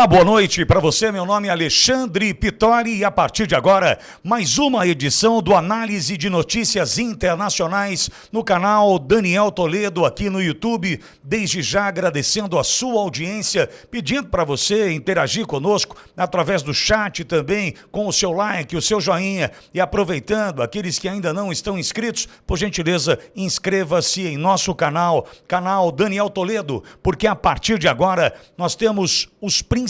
Olá, boa noite para você. Meu nome é Alexandre Pitori e a partir de agora, mais uma edição do Análise de Notícias Internacionais no canal Daniel Toledo aqui no YouTube. Desde já agradecendo a sua audiência, pedindo para você interagir conosco através do chat também, com o seu like, o seu joinha e aproveitando aqueles que ainda não estão inscritos, por gentileza, inscreva-se em nosso canal, canal Daniel Toledo, porque a partir de agora nós temos os principais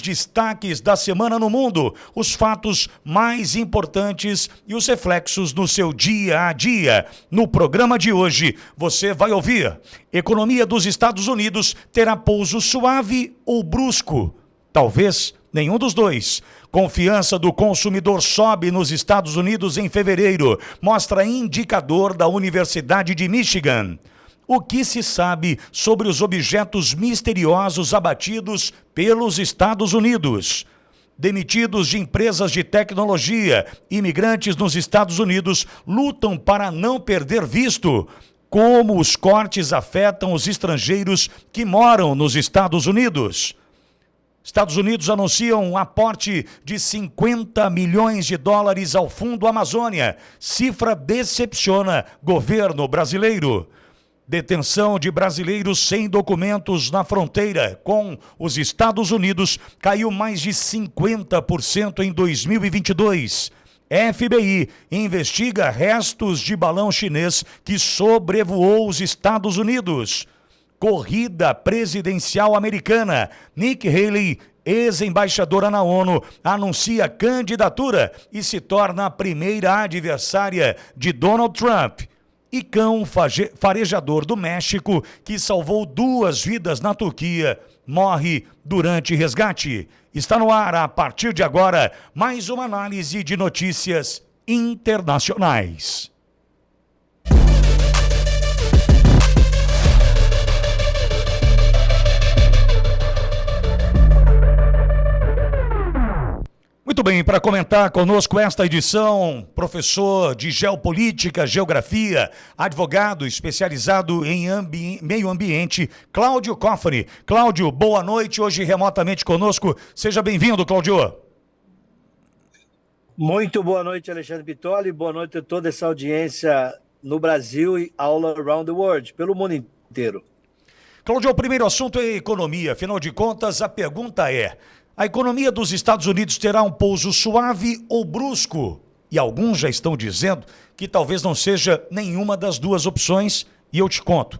destaques da semana no mundo, os fatos mais importantes e os reflexos no seu dia a dia. No programa de hoje, você vai ouvir: economia dos Estados Unidos terá pouso suave ou brusco? Talvez nenhum dos dois. Confiança do consumidor sobe nos Estados Unidos em fevereiro, mostra indicador da Universidade de Michigan. O que se sabe sobre os objetos misteriosos abatidos pelos Estados Unidos? Demitidos de empresas de tecnologia, imigrantes nos Estados Unidos lutam para não perder visto. Como os cortes afetam os estrangeiros que moram nos Estados Unidos? Estados Unidos anunciam um aporte de 50 milhões de dólares ao Fundo Amazônia. Cifra decepciona governo brasileiro. Detenção de brasileiros sem documentos na fronteira com os Estados Unidos caiu mais de 50% em 2022. FBI investiga restos de balão chinês que sobrevoou os Estados Unidos. Corrida presidencial americana. Nick Haley, ex-embaixadora na ONU, anuncia candidatura e se torna a primeira adversária de Donald Trump e cão farejador do México, que salvou duas vidas na Turquia, morre durante resgate. Está no ar, a partir de agora, mais uma análise de notícias internacionais. Muito bem, para comentar conosco esta edição, professor de Geopolítica, Geografia, advogado especializado em ambi meio ambiente, Cláudio Coffani. Cláudio, boa noite, hoje remotamente conosco. Seja bem-vindo, Cláudio. Muito boa noite, Alexandre Bitoli. Boa noite a toda essa audiência no Brasil e all around the world, pelo mundo inteiro. Cláudio, o primeiro assunto é economia. Afinal de contas, a pergunta é: a economia dos Estados Unidos terá um pouso suave ou brusco? E alguns já estão dizendo que talvez não seja nenhuma das duas opções, e eu te conto.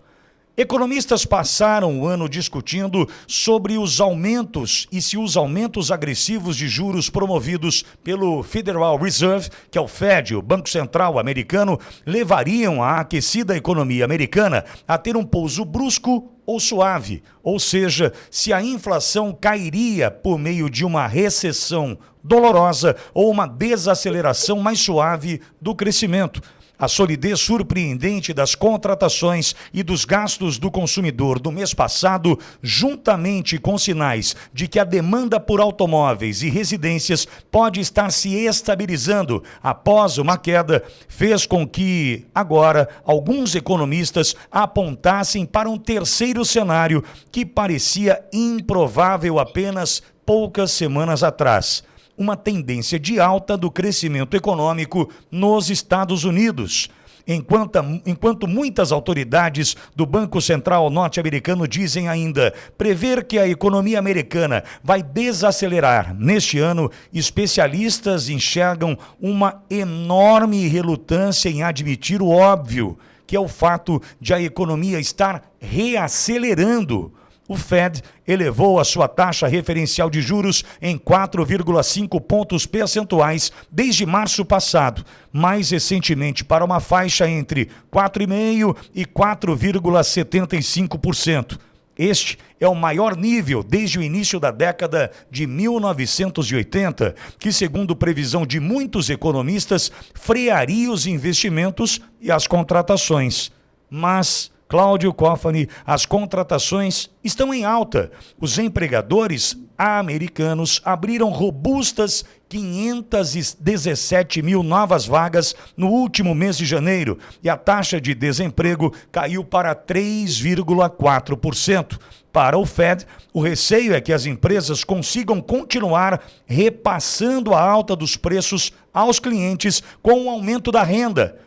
Economistas passaram o ano discutindo sobre os aumentos e se os aumentos agressivos de juros promovidos pelo Federal Reserve, que é o Fed, o Banco Central americano, levariam a aquecida economia americana a ter um pouso brusco ou suave, ou seja, se a inflação cairia por meio de uma recessão dolorosa ou uma desaceleração mais suave do crescimento. A solidez surpreendente das contratações e dos gastos do consumidor do mês passado, juntamente com sinais de que a demanda por automóveis e residências pode estar se estabilizando após uma queda, fez com que, agora, alguns economistas apontassem para um terceiro cenário que parecia improvável apenas poucas semanas atrás uma tendência de alta do crescimento econômico nos Estados Unidos. Enquanto, enquanto muitas autoridades do Banco Central norte-americano dizem ainda prever que a economia americana vai desacelerar neste ano, especialistas enxergam uma enorme relutância em admitir o óbvio, que é o fato de a economia estar reacelerando o Fed elevou a sua taxa referencial de juros em 4,5 pontos percentuais desde março passado, mais recentemente para uma faixa entre 4,5% e 4,75%. Este é o maior nível desde o início da década de 1980, que, segundo previsão de muitos economistas, frearia os investimentos e as contratações. Mas Cláudio Coffani, as contratações estão em alta. Os empregadores americanos abriram robustas 517 mil novas vagas no último mês de janeiro e a taxa de desemprego caiu para 3,4%. Para o Fed, o receio é que as empresas consigam continuar repassando a alta dos preços aos clientes com o aumento da renda.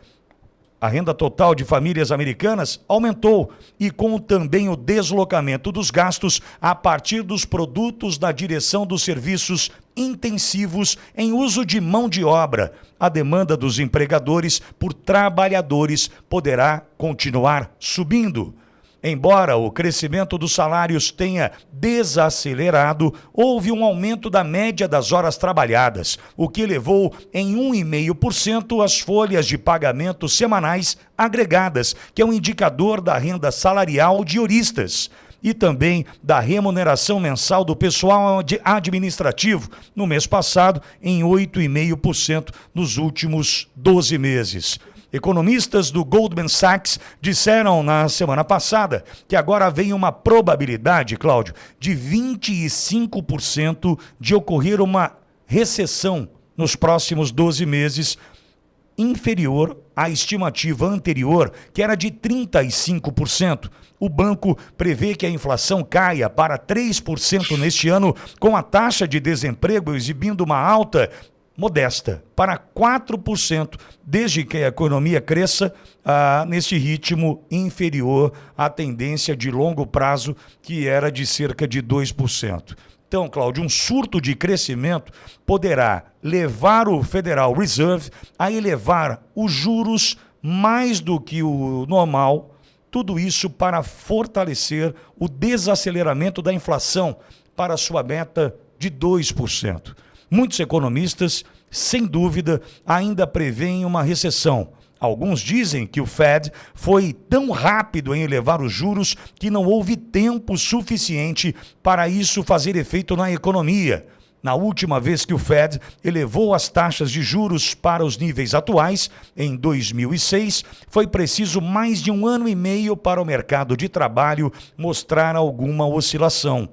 A renda total de famílias americanas aumentou e com também o deslocamento dos gastos a partir dos produtos da direção dos serviços intensivos em uso de mão de obra. A demanda dos empregadores por trabalhadores poderá continuar subindo. Embora o crescimento dos salários tenha desacelerado, houve um aumento da média das horas trabalhadas, o que levou em 1,5% as folhas de pagamento semanais agregadas, que é um indicador da renda salarial de juristas e também da remuneração mensal do pessoal administrativo no mês passado em 8,5% nos últimos 12 meses. Economistas do Goldman Sachs disseram na semana passada que agora vem uma probabilidade, Cláudio, de 25% de ocorrer uma recessão nos próximos 12 meses, inferior à estimativa anterior, que era de 35%. O banco prevê que a inflação caia para 3% neste ano, com a taxa de desemprego exibindo uma alta modesta, para 4%, desde que a economia cresça ah, nesse ritmo inferior à tendência de longo prazo, que era de cerca de 2%. Então, Cláudio, um surto de crescimento poderá levar o Federal Reserve a elevar os juros mais do que o normal, tudo isso para fortalecer o desaceleramento da inflação para sua meta de 2%. Muitos economistas, sem dúvida, ainda preveem uma recessão. Alguns dizem que o Fed foi tão rápido em elevar os juros que não houve tempo suficiente para isso fazer efeito na economia. Na última vez que o Fed elevou as taxas de juros para os níveis atuais, em 2006, foi preciso mais de um ano e meio para o mercado de trabalho mostrar alguma oscilação.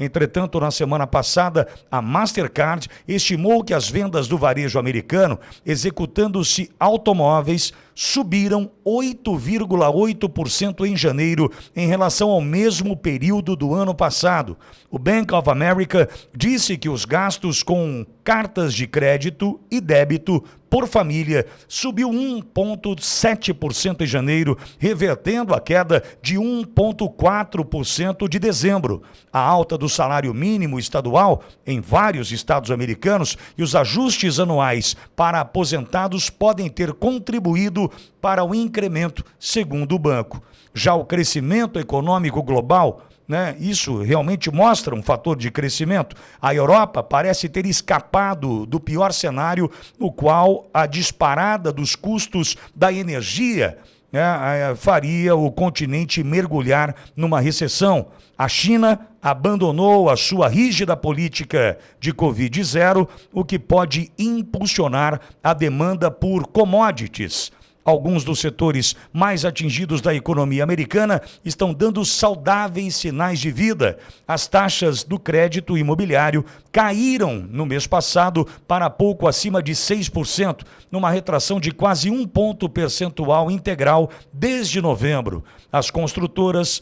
Entretanto, na semana passada, a Mastercard estimou que as vendas do varejo americano, executando-se automóveis, subiram 8,8% em janeiro em relação ao mesmo período do ano passado. O Bank of America disse que os gastos com cartas de crédito e débito por família subiu 1,7% em janeiro, revertendo a queda de 1,4% de dezembro. A alta do salário mínimo estadual em vários estados americanos e os ajustes anuais para aposentados podem ter contribuído para o incremento, segundo o banco. Já o crescimento econômico global né? Isso realmente mostra um fator de crescimento. A Europa parece ter escapado do pior cenário, no qual a disparada dos custos da energia né, faria o continente mergulhar numa recessão. A China abandonou a sua rígida política de Covid-0, o que pode impulsionar a demanda por commodities. Alguns dos setores mais atingidos da economia americana estão dando saudáveis sinais de vida. As taxas do crédito imobiliário caíram no mês passado para pouco acima de 6%, numa retração de quase um ponto percentual integral desde novembro. As construtoras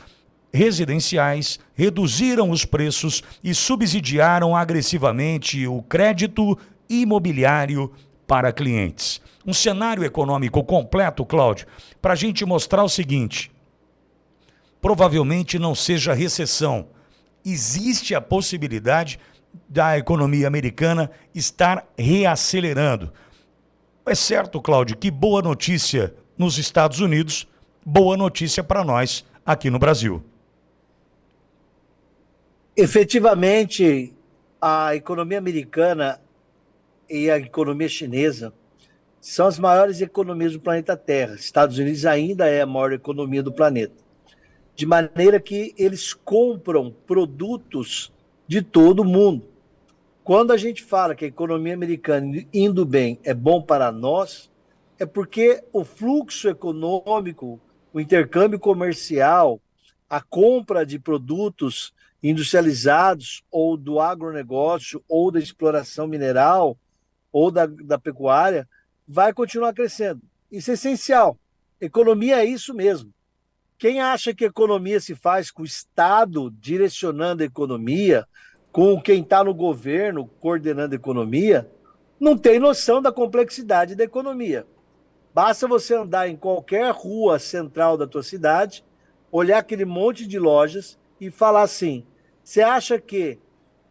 residenciais reduziram os preços e subsidiaram agressivamente o crédito imobiliário para clientes um cenário econômico completo, Cláudio, para a gente mostrar o seguinte: provavelmente não seja recessão. Existe a possibilidade da economia americana estar reacelerando. É certo, Cláudio, que boa notícia nos Estados Unidos, boa notícia para nós aqui no Brasil. Efetivamente, a economia americana e a economia chinesa são as maiores economias do planeta Terra. Estados Unidos ainda é a maior economia do planeta. De maneira que eles compram produtos de todo o mundo. Quando a gente fala que a economia americana indo bem é bom para nós, é porque o fluxo econômico, o intercâmbio comercial, a compra de produtos industrializados ou do agronegócio ou da exploração mineral ou da, da pecuária vai continuar crescendo. Isso é essencial. Economia é isso mesmo. Quem acha que economia se faz com o Estado direcionando a economia, com quem está no governo coordenando a economia, não tem noção da complexidade da economia. Basta você andar em qualquer rua central da tua cidade, olhar aquele monte de lojas e falar assim: você acha que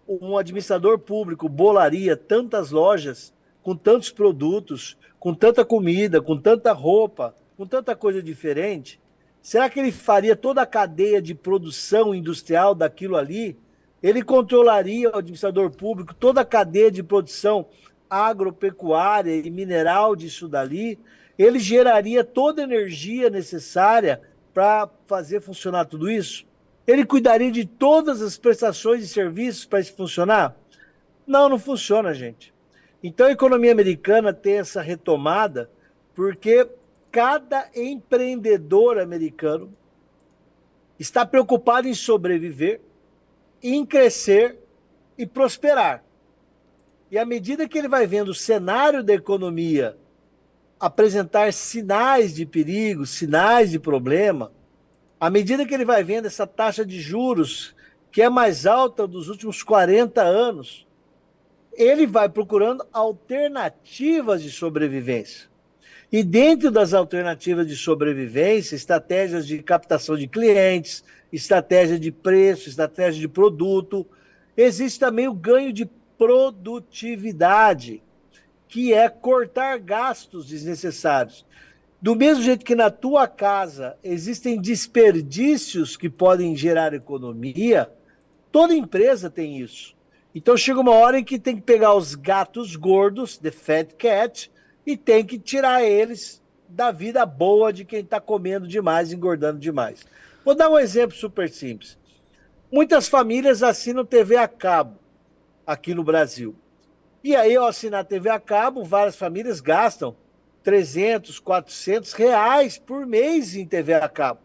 um administrador público bolaria tantas lojas com tantos produtos, com tanta comida, com tanta roupa, com tanta coisa diferente? Será que ele faria toda a cadeia de produção industrial daquilo ali? Ele controlaria o administrador público, toda a cadeia de produção agropecuária e mineral disso dali? Ele geraria toda a energia necessária para fazer funcionar tudo isso? Ele cuidaria de todas as prestações de serviços para isso funcionar? Não, não funciona, gente. Então a economia americana tem essa retomada porque cada empreendedor americano está preocupado em sobreviver, em crescer e prosperar. E à medida que ele vai vendo o cenário da economia apresentar sinais de perigo, sinais de problema, à medida que ele vai vendo essa taxa de juros que é mais alta dos últimos 40 anos, ele vai procurando alternativas de sobrevivência. E dentro das alternativas de sobrevivência, estratégias de captação de clientes, estratégia de preço, estratégia de produto, existe também o ganho de produtividade, que é cortar gastos desnecessários. Do mesmo jeito que na tua casa existem desperdícios que podem gerar economia, toda empresa tem isso. Então chega uma hora em que tem que pegar os gatos gordos, the fat cat, e tem que tirar eles da vida boa de quem está comendo demais, engordando demais. Vou dar um exemplo super simples. Muitas famílias assinam TV a cabo aqui no Brasil. E aí, ao assinar TV a cabo, várias famílias gastam 300, 400 reais por mês em TV a cabo.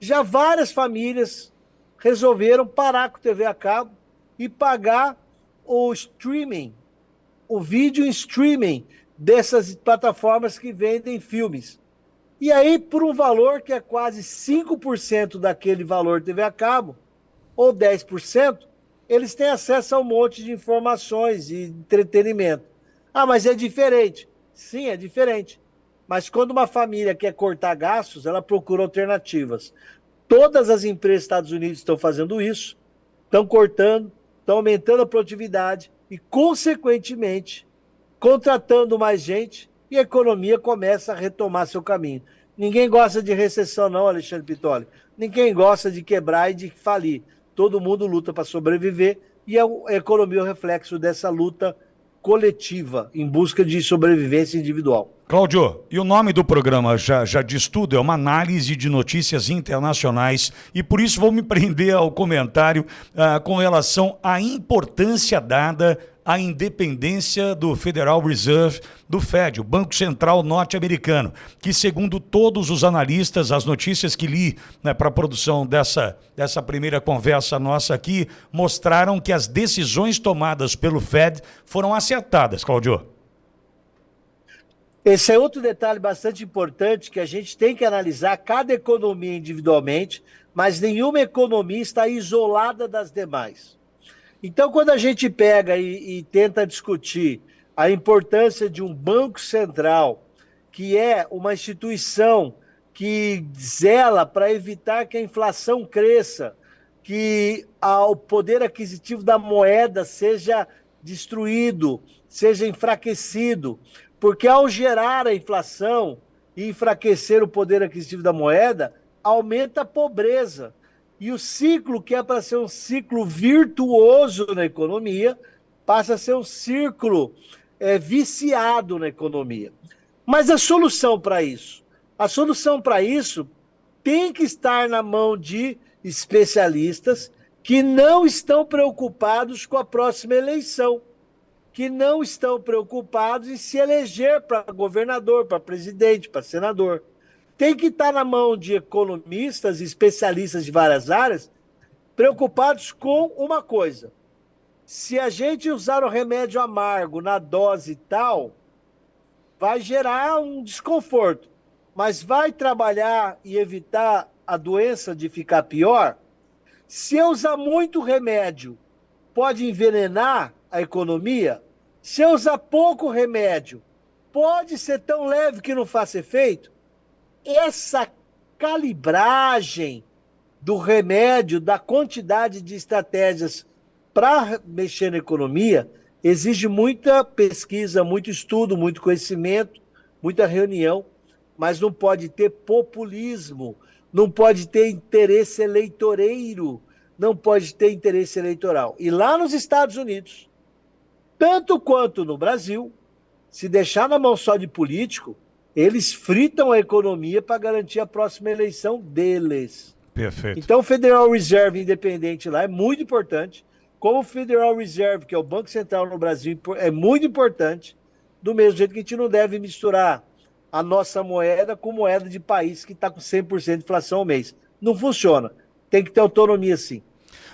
Já várias famílias resolveram parar com TV a cabo e pagar o streaming, o vídeo streaming dessas plataformas que vendem filmes. E aí, por um valor que é quase 5% daquele valor TV a cabo, ou 10%, eles têm acesso a um monte de informações e entretenimento. Ah, mas é diferente. Sim, é diferente. Mas quando uma família quer cortar gastos, ela procura alternativas. Todas as empresas dos Estados Unidos estão fazendo isso, estão cortando, estão aumentando a produtividade e, consequentemente, contratando mais gente e a economia começa a retomar seu caminho. Ninguém gosta de recessão, não, Alexandre Pitoli. Ninguém gosta de quebrar e de falir. Todo mundo luta para sobreviver e a economia é o reflexo dessa luta coletiva em busca de sobrevivência individual. Cláudio, e o nome do programa já, já diz tudo, é uma análise de notícias internacionais e por isso vou me prender ao comentário ah, com relação à importância dada à independência do Federal Reserve, do Fed, o Banco Central norte-americano, que segundo todos os analistas, as notícias que li né, para a produção dessa, dessa primeira conversa nossa aqui, mostraram que as decisões tomadas pelo Fed foram acertadas, Cláudio. Esse é outro detalhe bastante importante que a gente tem que analisar cada economia individualmente, mas nenhuma economia está isolada das demais. Então, quando a gente pega e, e tenta discutir a importância de um banco central, que é uma instituição que zela para evitar que a inflação cresça, que o poder aquisitivo da moeda seja destruído, seja enfraquecido, porque ao gerar a inflação e enfraquecer o poder aquisitivo da moeda, aumenta a pobreza. E o ciclo, que é para ser um ciclo virtuoso na economia, passa a ser um círculo é, viciado na economia. Mas a solução para isso? A solução para isso tem que estar na mão de especialistas que não estão preocupados com a próxima eleição que não estão preocupados em se eleger para governador, para presidente, para senador. Tem que estar na mão de economistas e especialistas de várias áreas preocupados com uma coisa. Se a gente usar o remédio amargo na dose tal, vai gerar um desconforto. mas vai trabalhar e evitar a doença de ficar pior? Se eu usar muito remédio, pode envenenar a economia? Se eu usar pouco remédio, pode ser tão leve que não faça efeito? Essa calibragem do remédio, da quantidade de estratégias para mexer na economia, exige muita pesquisa, muito estudo, muito conhecimento, muita reunião, mas não pode ter populismo, não pode ter interesse eleitoreiro, não pode ter interesse eleitoral. E lá nos Estados Unidos, tanto quanto no Brasil, se deixar na mão só de político, eles fritam a economia para garantir a próxima eleição deles. Perfeito. Então, o Federal Reserve independente lá é muito importante. Como o Federal Reserve, que é o Banco Central no Brasil, é muito importante. Do mesmo jeito que a gente não deve misturar a nossa moeda com moeda de país que está com 100% de inflação ao mês. Não funciona. Tem que ter autonomia sim.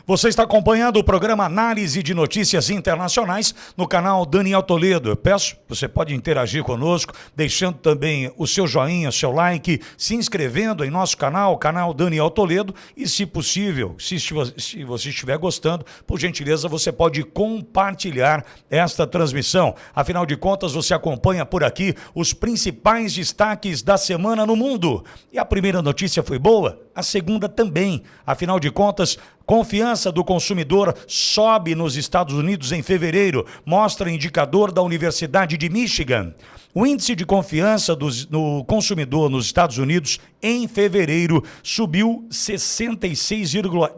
Você está acompanhando o programa Análise de Notícias Internacionais no canal Daniel Toledo. Eu peço, você pode interagir conosco, deixando também o seu joinha, seu like, se inscrevendo em nosso canal, canal Daniel Toledo, e se possível, se, se você estiver gostando, por gentileza, você pode compartilhar esta transmissão. Afinal de contas, você acompanha por aqui os principais destaques da semana no mundo. E a primeira notícia foi boa, a segunda também. Afinal de contas, Confiança do consumidor sobe nos Estados Unidos em fevereiro, mostra indicador da Universidade de Michigan. O índice de confiança do, consumidor nos Estados Unidos em fevereiro subiu 66,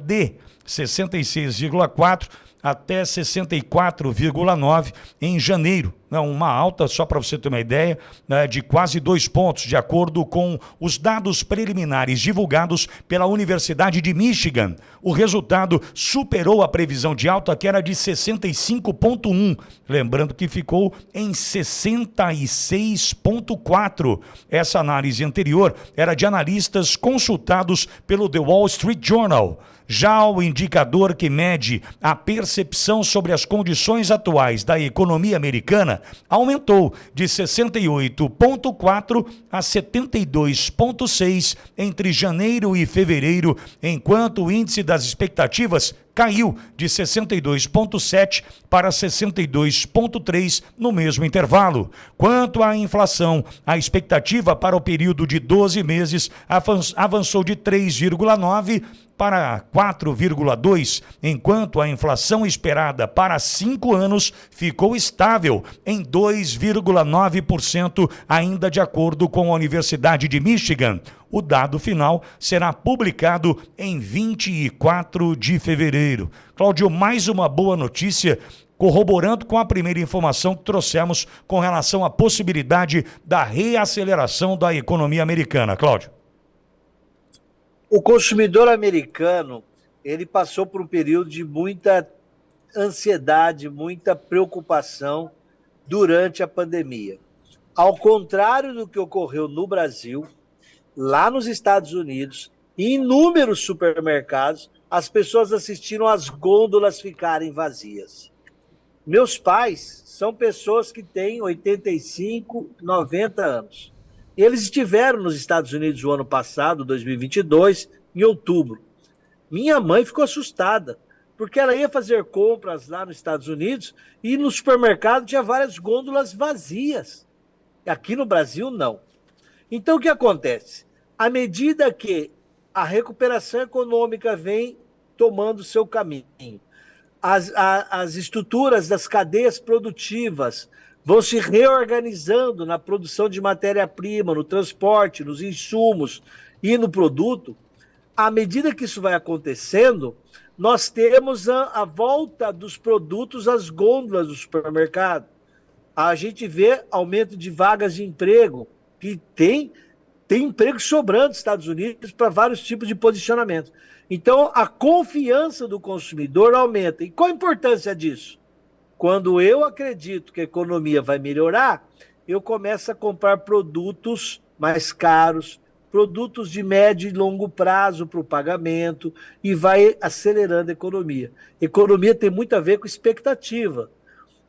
de 66,4 até 64,9 em janeiro. Né, uma alta, só para você ter uma ideia, né, de quase dois pontos, de acordo com os dados preliminares divulgados pela Universidade de Michigan. O resultado superou a previsão de alta, que era de 65,1, lembrando que ficou em 66,4. Essa análise anterior era de analistas consultados pelo The Wall Street Journal. Já o indicador que mede a percepção sobre as condições atuais da economia americana aumentou de 68,4 a 72,6 entre janeiro e fevereiro, enquanto o índice das expectativas caiu de 62,7 para 62,3 no mesmo intervalo. Quanto à inflação, a expectativa para o período de 12 meses avançou de 3,9 para 4,2, enquanto a inflação esperada para cinco anos ficou estável em 2,9%, ainda de acordo com a Universidade de Michigan. O dado final será publicado em 24 de fevereiro. Cláudio, mais uma boa notícia corroborando com a primeira informação que trouxemos com relação à possibilidade da reaceleração da economia americana. Cláudio. O consumidor americano, ele passou por um período de muita ansiedade, muita preocupação durante a pandemia. Ao contrário do que ocorreu no Brasil, lá nos Estados Unidos, em inúmeros supermercados, as pessoas assistiram as gôndolas ficarem vazias. Meus pais são pessoas que têm 85, 90 anos. Eles estiveram nos Estados Unidos o ano passado, 2022, em outubro. Minha mãe ficou assustada, porque ela ia fazer compras lá nos Estados Unidos e no supermercado tinha várias gôndolas vazias. Aqui no Brasil, não. Então, o que acontece? À medida que a recuperação econômica vem tomando seu caminho, as, a, as estruturas das cadeias produtivas vão se reorganizando na produção de matéria-prima, no transporte, nos insumos e no produto, à medida que isso vai acontecendo, nós temos a, a volta dos produtos às gôndolas do supermercado. A gente vê aumento de vagas de emprego, que tem, tem emprego sobrando nos Estados Unidos para vários tipos de posicionamento. Então, a confiança do consumidor aumenta. E qual a importância disso? Quando eu acredito que a economia vai melhorar, eu começo a comprar produtos mais caros, produtos de médio e longo prazo para o pagamento e vai acelerando a economia. Economia tem muito a ver com expectativa.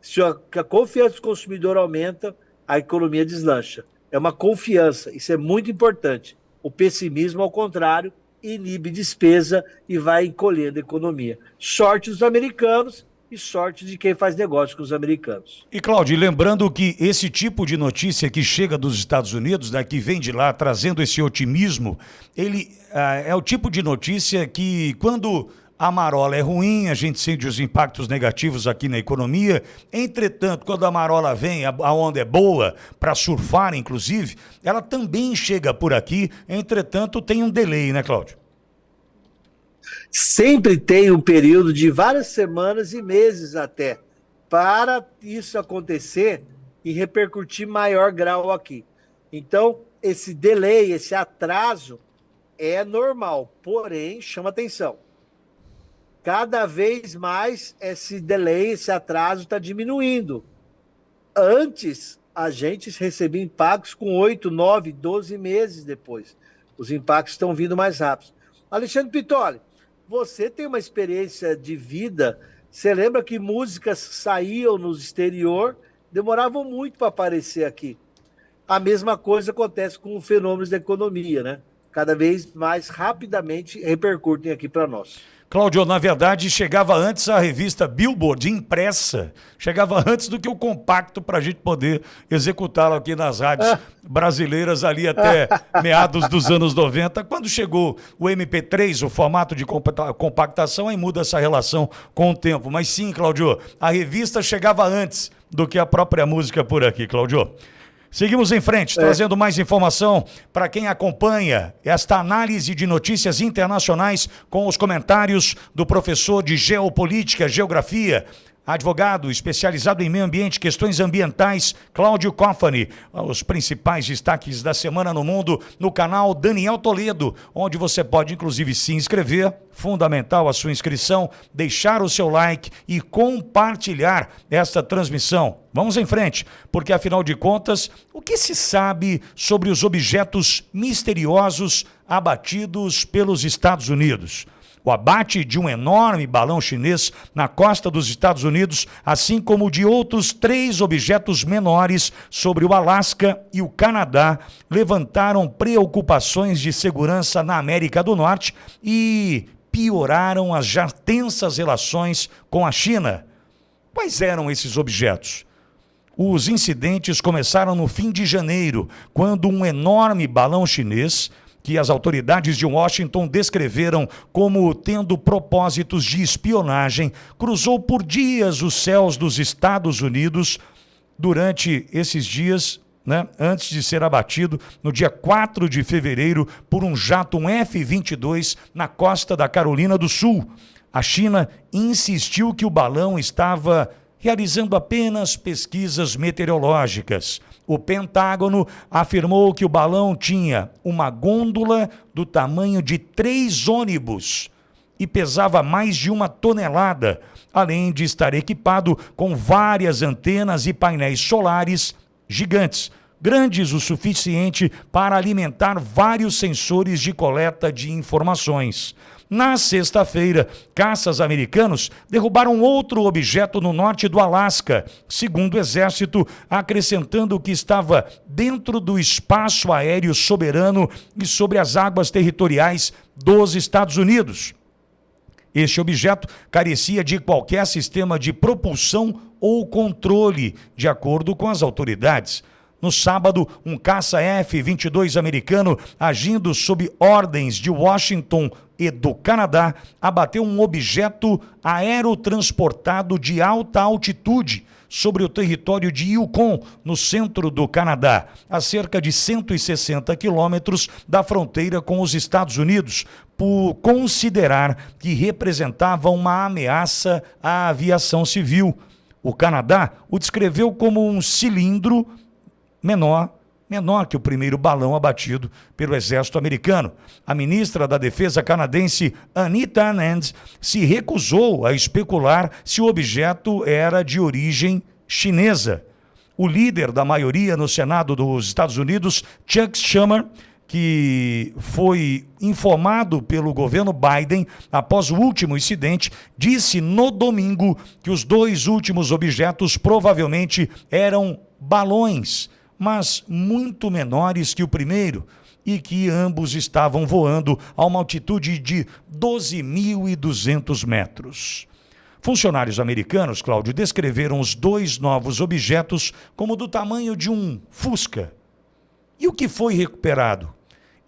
Se a, confiança do consumidor aumenta, a economia deslancha. é uma confiança. Isso é muito importante. O pessimismo, ao contrário, inibe despesa e vai encolhendo a economia. Sorte dos americanos e sorte de quem faz negócio com os americanos. E, Cláudio, lembrando que esse tipo de notícia que chega dos Estados Unidos, né, que vem de lá trazendo esse otimismo, ele ah, é o tipo de notícia que, quando a marola é ruim, a gente sente os impactos negativos aqui na economia. Entretanto, quando a marola vem, a onda é boa, para surfar, inclusive, ela também chega por aqui. Entretanto, tem um delay, né, Cláudio? Sempre tem um período de várias semanas e meses até para isso acontecer e repercutir maior grau aqui. Então, esse delay, esse atraso é normal, porém chama atenção cada vez mais esse delay, esse atraso está diminuindo. Antes, a gente recebia impactos com 8, 9, 12 meses depois. Os impactos estão vindo mais rápidos. Alexandre Pitoli, você tem uma experiência de vida. Você lembra que músicas saíam no exterior, demoravam muito para aparecer aqui. A mesma coisa acontece com os fenômenos da economia, né? Cada vez mais rapidamente repercutem aqui para nós. Cláudio, na verdade, chegava antes a revista Billboard impressa, chegava antes do que o compacto para a gente poder executá-lo aqui nas rádios brasileiras ali até meados dos anos 90. Quando chegou o MP3, o formato de compactação, aí muda essa relação com o tempo. Mas sim, Cláudio, a revista chegava antes do que a própria música por aqui, Cláudio. Seguimos em frente, é. trazendo mais informação para quem acompanha esta análise de notícias internacionais com os comentários do professor de Geopolítica, Geografia, advogado especializado em meio ambiente, questões ambientais, Cláudio Coffani. Os principais destaques da semana no mundo no canal Daniel Toledo, onde você pode inclusive se inscrever, fundamental a sua inscrição, deixar o seu like e compartilhar esta transmissão. Vamos em frente, porque afinal de contas, o que se sabe sobre os objetos misteriosos abatidos pelos Estados Unidos? O abate de um enorme balão chinês na costa dos Estados Unidos, assim como de outros três objetos menores sobre o Alasca e o Canadá, levantaram preocupações de segurança na América do Norte e pioraram as já tensas relações com a China. Quais eram esses objetos? Os incidentes começaram no fim de janeiro, quando um enorme balão chinês que as autoridades de Washington descreveram como tendo propósitos de espionagem, cruzou por dias os céus dos Estados Unidos durante esses dias. Né, antes de ser abatido no dia 4 de fevereiro por um jato um F-22 na costa da Carolina do Sul. A China insistiu que o balão estava realizando apenas pesquisas meteorológicas. O Pentágono afirmou que o balão tinha uma gôndola do tamanho de três ônibus e pesava mais de uma tonelada, além de estar equipado com várias antenas e painéis solares gigantes, grandes o suficiente para alimentar vários sensores de coleta de informações. Na sexta-feira, caças americanos derrubaram outro objeto no norte do Alasca, segundo o Exército, acrescentando que estava dentro do espaço aéreo soberano e sobre as águas territoriais dos Estados Unidos. Este objeto carecia de qualquer sistema de propulsão ou controle, de acordo com as autoridades. No sábado, um caça F-22 americano, agindo sob ordens de Washington e do Canadá, abateu um objeto aerotransportado de alta altitude sobre o território de Yukon, no centro do Canadá, a cerca de 160 quilômetros da fronteira com os Estados Unidos, por considerar que representava uma ameaça à aviação civil. O Canadá o descreveu como um cilindro menor, menor que o primeiro balão abatido pelo exército americano. A ministra da Defesa canadense, Anita Anand, se recusou a especular se o objeto era de origem chinesa. O líder da maioria no Senado dos Estados Unidos, Chuck Schumer, que foi informado pelo governo Biden após o último incidente, disse no domingo que os dois últimos objetos provavelmente eram balões mas muito menores que o primeiro e que ambos estavam voando a uma altitude de 12.200 metros. Funcionários americanos, Cláudio, descreveram os dois novos objetos como do tamanho de um Fusca. E o que foi recuperado?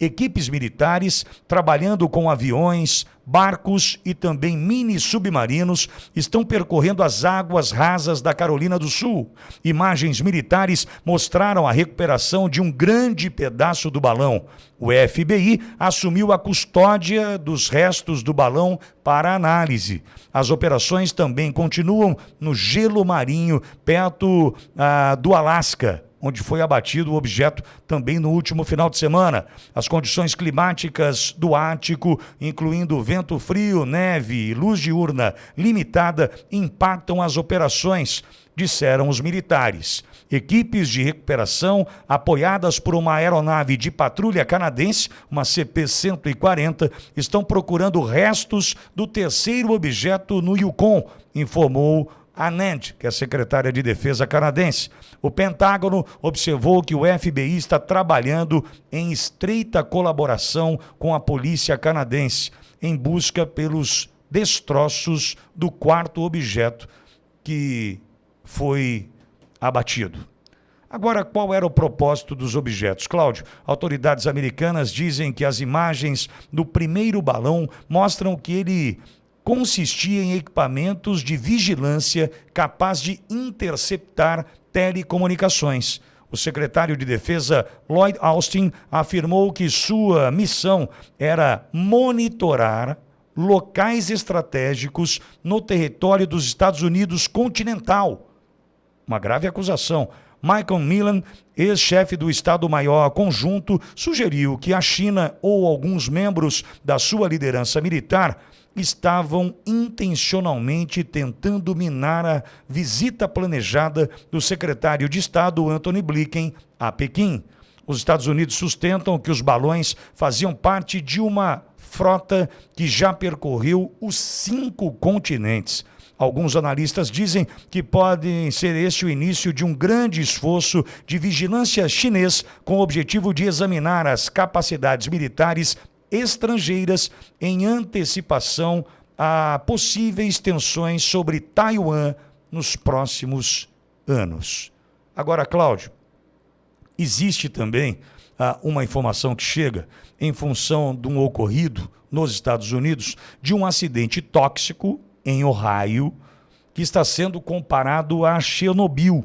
Equipes militares trabalhando com aviões, barcos e também mini submarinos estão percorrendo as águas rasas da Carolina do Sul. Imagens militares mostraram a recuperação de um grande pedaço do balão. O FBI assumiu a custódia dos restos do balão para análise. As operações também continuam no gelo marinho, perto ah, do Alasca onde foi abatido o objeto também no último final de semana. As condições climáticas do Ártico, incluindo vento frio, neve e luz diurna limitada, impactam as operações, disseram os militares. Equipes de recuperação, apoiadas por uma aeronave de patrulha canadense, uma CP-140, estão procurando restos do terceiro objeto no Yukon, informou a NAND, que é a secretária de Defesa canadense. O Pentágono observou que o FBI está trabalhando em estreita colaboração com a polícia canadense em busca pelos destroços do quarto objeto que foi abatido. Agora, qual era o propósito dos objetos? Cláudio, autoridades americanas dizem que as imagens do primeiro balão mostram que ele consistia em equipamentos de vigilância capaz de interceptar telecomunicações. O secretário de Defesa Lloyd Austin afirmou que sua missão era monitorar locais estratégicos no território dos Estados Unidos continental. Uma grave acusação. Michael Millan, ex-chefe do Estado-Maior Conjunto, sugeriu que a China ou alguns membros da sua liderança militar estavam intencionalmente tentando minar a visita planejada do secretário de Estado Anthony Blinken a Pequim. Os Estados Unidos sustentam que os balões faziam parte de uma frota que já percorreu os cinco continentes. Alguns analistas dizem que pode ser este o início de um grande esforço de vigilância chinês com o objetivo de examinar as capacidades militares estrangeiras em antecipação a possíveis tensões sobre Taiwan nos próximos anos. Agora, Cláudio, existe também ah, uma informação que chega em função de um ocorrido nos Estados Unidos de um acidente tóxico em Ohio que está sendo comparado a Chernobyl.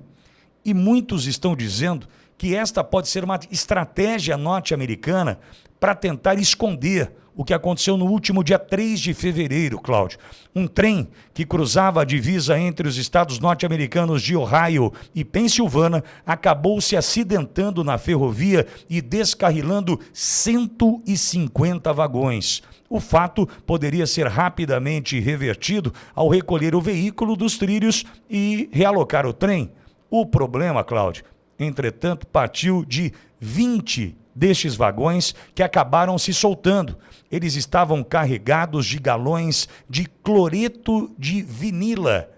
E muitos estão dizendo que esta pode ser uma estratégia norte-americana para tentar esconder o que aconteceu no último dia 3 de fevereiro, Cláudio. Um trem que cruzava a divisa entre os estados norte-americanos de Ohio e Pensilvânia acabou se acidentando na ferrovia e descarrilando 150 vagões. O fato poderia ser rapidamente revertido ao recolher o veículo dos trilhos e realocar o trem. O problema, Cláudio, entretanto, partiu de 20 destes vagões que acabaram se soltando. Eles estavam carregados de galões de cloreto de vinila,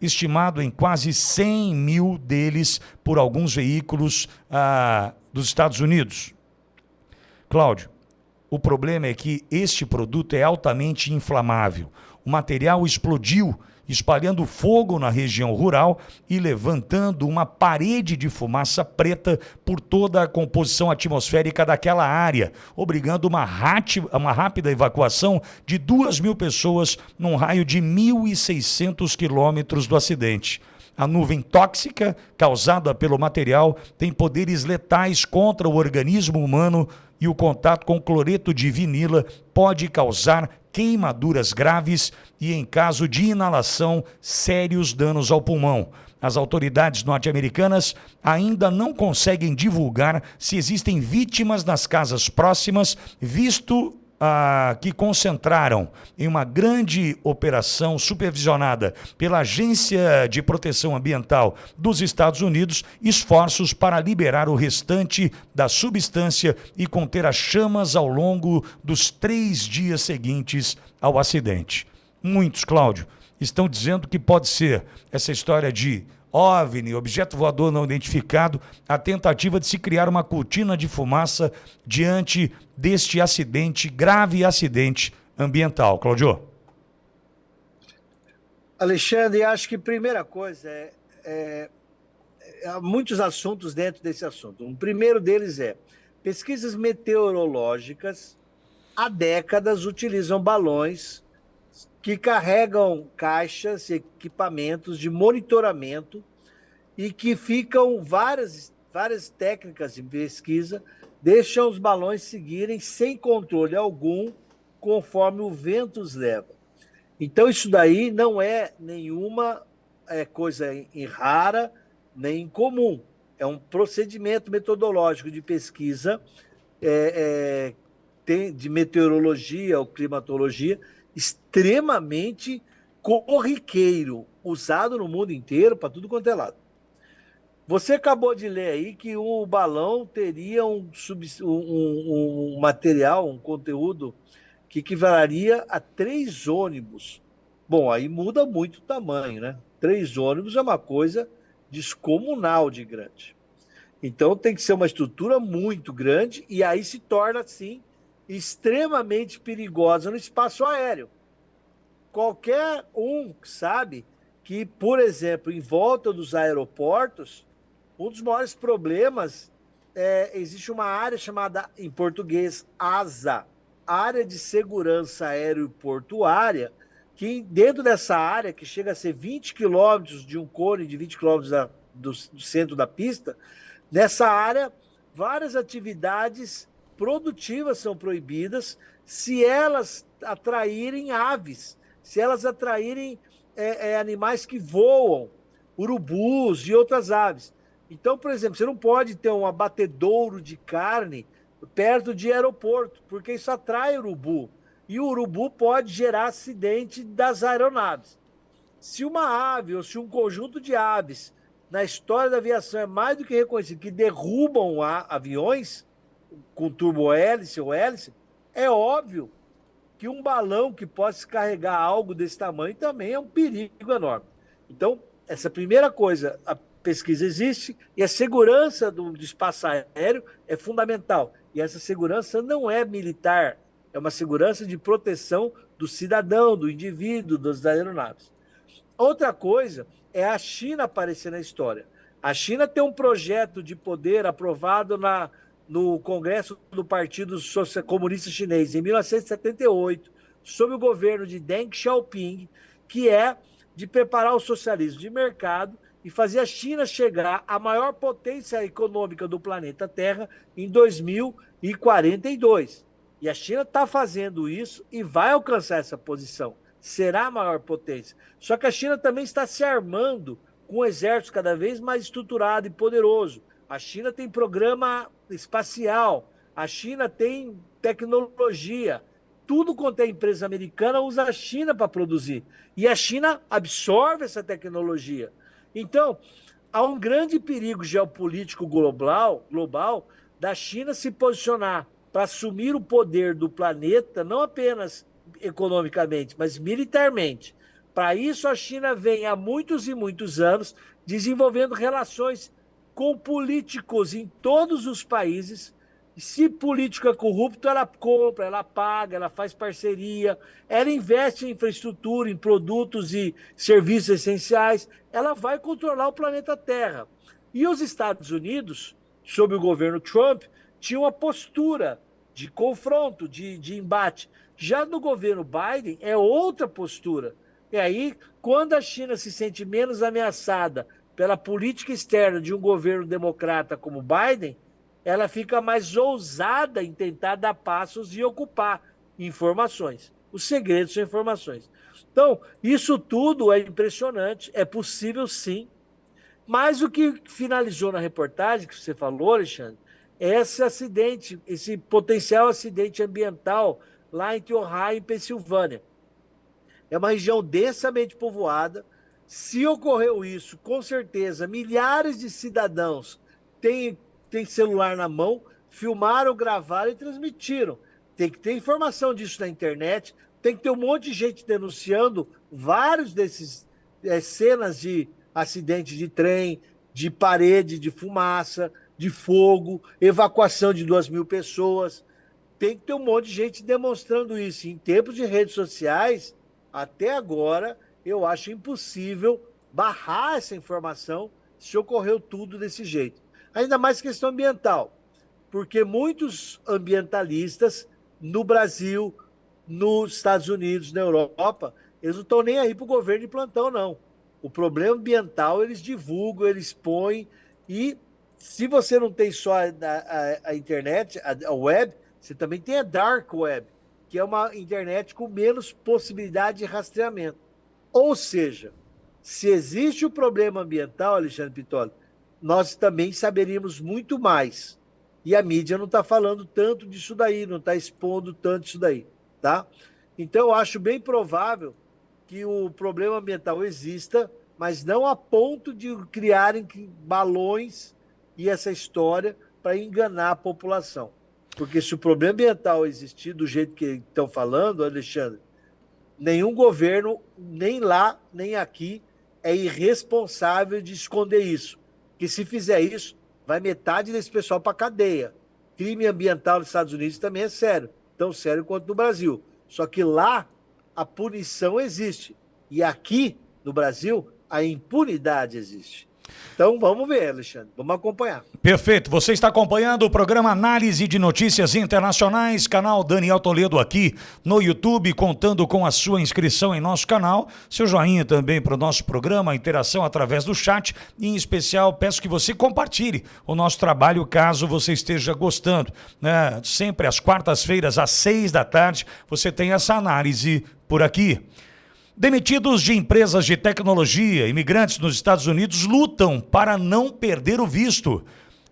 estimado em quase 100 mil deles por alguns veículos ah, dos Estados Unidos. Cláudio, o problema é que este produto é altamente inflamável. O material explodiu espalhando fogo na região rural e levantando uma parede de fumaça preta por toda a composição atmosférica daquela área, obrigando uma, uma rápida evacuação de duas mil pessoas num raio de 1.600 quilômetros do acidente. A nuvem tóxica causada pelo material tem poderes letais contra o organismo humano e o contato com cloreto de vinila pode causar queimaduras graves e, em caso de inalação, sérios danos ao pulmão. As autoridades norte-americanas ainda não conseguem divulgar se existem vítimas nas casas próximas, visto ah, que concentraram em uma grande operação supervisionada pela Agência de Proteção Ambiental dos Estados Unidos esforços para liberar o restante da substância e conter as chamas ao longo dos três dias seguintes ao acidente. Muitos, Cláudio, estão dizendo que pode ser essa história de OVNI, objeto voador não identificado, a tentativa de se criar uma cortina de fumaça diante deste acidente, grave acidente ambiental. Claudio. Alexandre, acho que primeira coisa é, é, é, há muitos assuntos dentro desse assunto. Um primeiro deles é pesquisas meteorológicas há décadas utilizam balões que carregam caixas e equipamentos de monitoramento e que ficam várias, várias técnicas de pesquisa deixam os balões seguirem sem controle algum conforme o vento os leva. Então isso daí não é nenhuma é, coisa em rara nem incomum. É um procedimento metodológico de pesquisa é, é, de meteorologia ou climatologia extremamente corriqueiro, usado no mundo inteiro para tudo quanto é lado. Você acabou de ler aí que o balão teria um, um, um material, um conteúdo que equivaleria a três ônibus. Bom, aí muda muito o tamanho, né? Três ônibus é uma coisa descomunal de grande. Então tem que ser uma estrutura muito grande e aí se torna, assim, extremamente perigosa no espaço aéreo. Qualquer um sabe que, por exemplo, em volta dos aeroportos, um dos maiores problemas é existe uma área chamada, em português, ASA, Área de Segurança Aeroportuária, que dentro dessa área, que chega a ser 20 quilômetros de um cone de 20 quilômetros do, do centro da pista, nessa área, várias atividades produtivas são proibidas se elas atraírem aves se elas atraírem é, é, animais que voam, urubus e outras aves. Então, por exemplo, você não pode ter um abatedouro de carne perto de aeroporto, porque isso atrai urubu. E o urubu pode gerar acidente das aeronaves. Se uma ave ou se um conjunto de aves na história da aviação é mais do que reconhecido que derrubam aviões com turbo-hélice ou hélice, é óbvio que um balão que possa carregar algo desse tamanho também é um perigo enorme. Então, essa primeira coisa, a pesquisa existe e a segurança do, do espaço aéreo é fundamental. E essa segurança não é militar, é uma segurança de proteção do cidadão, do indivíduo, das aeronaves. Outra coisa é a China aparecer na história. A China tem um projeto de poder aprovado na no Congresso do Partido Comunista Chinês em 1978, sob o governo de Deng Xiaoping, que é de preparar o socialismo de mercado e fazer a China chegar à maior potência econômica do planeta Terra em 2042. E a China está fazendo isso e vai alcançar essa posição. Será a maior potência. Só que a China também está se armando com um exército cada vez mais estruturado e poderoso. A China tem programa espacial, a China tem tecnologia. Tudo quanto é empresa americana usa a China para produzir. E a China absorve essa tecnologia. Então, há um grande perigo geopolítico global, global da China se posicionar para assumir o poder do planeta, não apenas economicamente, mas militarmente. Para isso, a China vem há muitos e muitos anos desenvolvendo relações com políticos em todos os países. Se político é corrupto, ela compra, ela paga, ela faz parceria, ela investe em infraestrutura, em produtos e serviços essenciais, ela vai controlar o planeta Terra. E os Estados Unidos, sob o governo Trump, tinham uma postura de confronto, de, de embate. Já no governo Biden, é outra postura. E aí, quando a China se sente menos ameaçada pela política externa de um governo democrata como Biden, ela fica mais ousada em tentar dar passos e ocupar informações. Os segredos são informações. Então, isso tudo é impressionante, é possível sim. Mas o que finalizou na reportagem que você falou, Alexandre, é esse acidente, esse potencial acidente ambiental lá em Ohio, em Pensilvânia. É uma região densamente povoada, se ocorreu isso, com certeza, milhares de cidadãos têm, têm celular na mão, filmaram, gravaram e transmitiram. Tem que ter informação disso na internet, tem que ter um monte de gente denunciando vários desses é, cenas de acidente de trem, de parede de fumaça, de fogo, evacuação de duas mil pessoas. Tem que ter um monte de gente demonstrando isso. Em tempos de redes sociais, até agora, eu acho impossível barrar essa informação se ocorreu tudo desse jeito. Ainda mais questão ambiental, porque muitos ambientalistas no Brasil, nos Estados Unidos, na Europa, eles não estão nem aí para o governo de plantão, não. O problema ambiental eles divulgam, eles põem, e se você não tem só a, a, a internet, a, a web, você também tem a dark web, que é uma internet com menos possibilidade de rastreamento. Ou seja, se existe o problema ambiental, Alexandre Pitoli, nós também saberíamos muito mais. E a mídia não está falando tanto disso daí, não está expondo tanto isso daí, tá? Então, eu acho bem provável que o problema ambiental exista, mas não a ponto de criarem balões e essa história para enganar a população. Porque se o problema ambiental existir do jeito que estão falando, Alexandre, nenhum governo, nem lá, nem aqui, é irresponsável de esconder isso. Que se fizer isso, vai metade desse pessoal para cadeia. Crime ambiental nos Estados Unidos também é sério, tão sério quanto no Brasil. Só que lá a punição existe e aqui no Brasil a impunidade existe. Então vamos ver, Alexandre, vamos acompanhar. Perfeito. Você está acompanhando o programa Análise de Notícias Internacionais, canal Daniel Toledo aqui no YouTube, contando com a sua inscrição em nosso canal, seu joinha também para o nosso programa, interação através do chat e, em especial, peço que você compartilhe o nosso trabalho caso você esteja gostando. Né? Sempre às quartas-feiras, às seis da tarde, você tem essa análise por aqui. Demitidos de empresas de tecnologia, imigrantes nos Estados Unidos lutam para não perder o visto.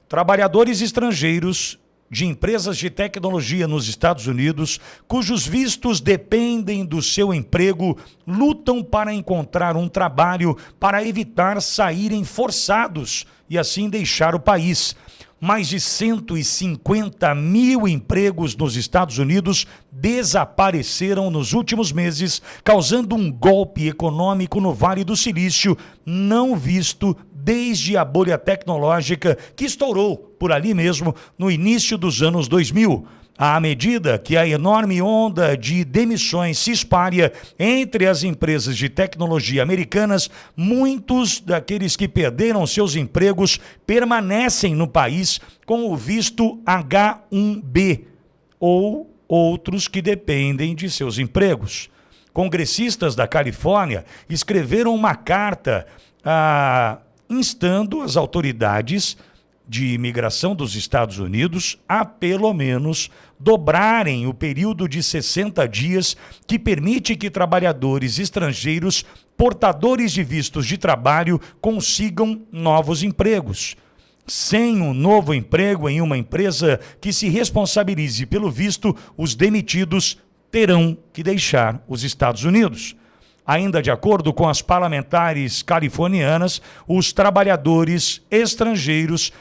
Trabalhadores estrangeiros de empresas de tecnologia nos Estados Unidos, cujos vistos dependem do seu emprego, lutam para encontrar um trabalho para evitar saírem forçados e assim deixar o país mais de 150 mil empregos nos Estados Unidos desapareceram nos últimos meses, causando um golpe econômico no Vale do Silício não visto desde a bolha tecnológica que estourou por ali mesmo no início dos anos 2000. À medida que a enorme onda de demissões se espalha entre as empresas de tecnologia americanas, muitos daqueles que perderam seus empregos permanecem no país com o visto H1B ou outros que dependem de seus empregos. Congressistas da Califórnia escreveram uma carta ah, instando as autoridades de imigração dos Estados Unidos a pelo menos dobrarem o período de 60 dias que permite que trabalhadores estrangeiros portadores de vistos de trabalho consigam novos empregos. Sem um novo emprego em uma empresa que se responsabilize pelo visto, os demitidos terão que deixar os Estados Unidos. Ainda de acordo com as parlamentares californianas, os trabalhadores estrangeiros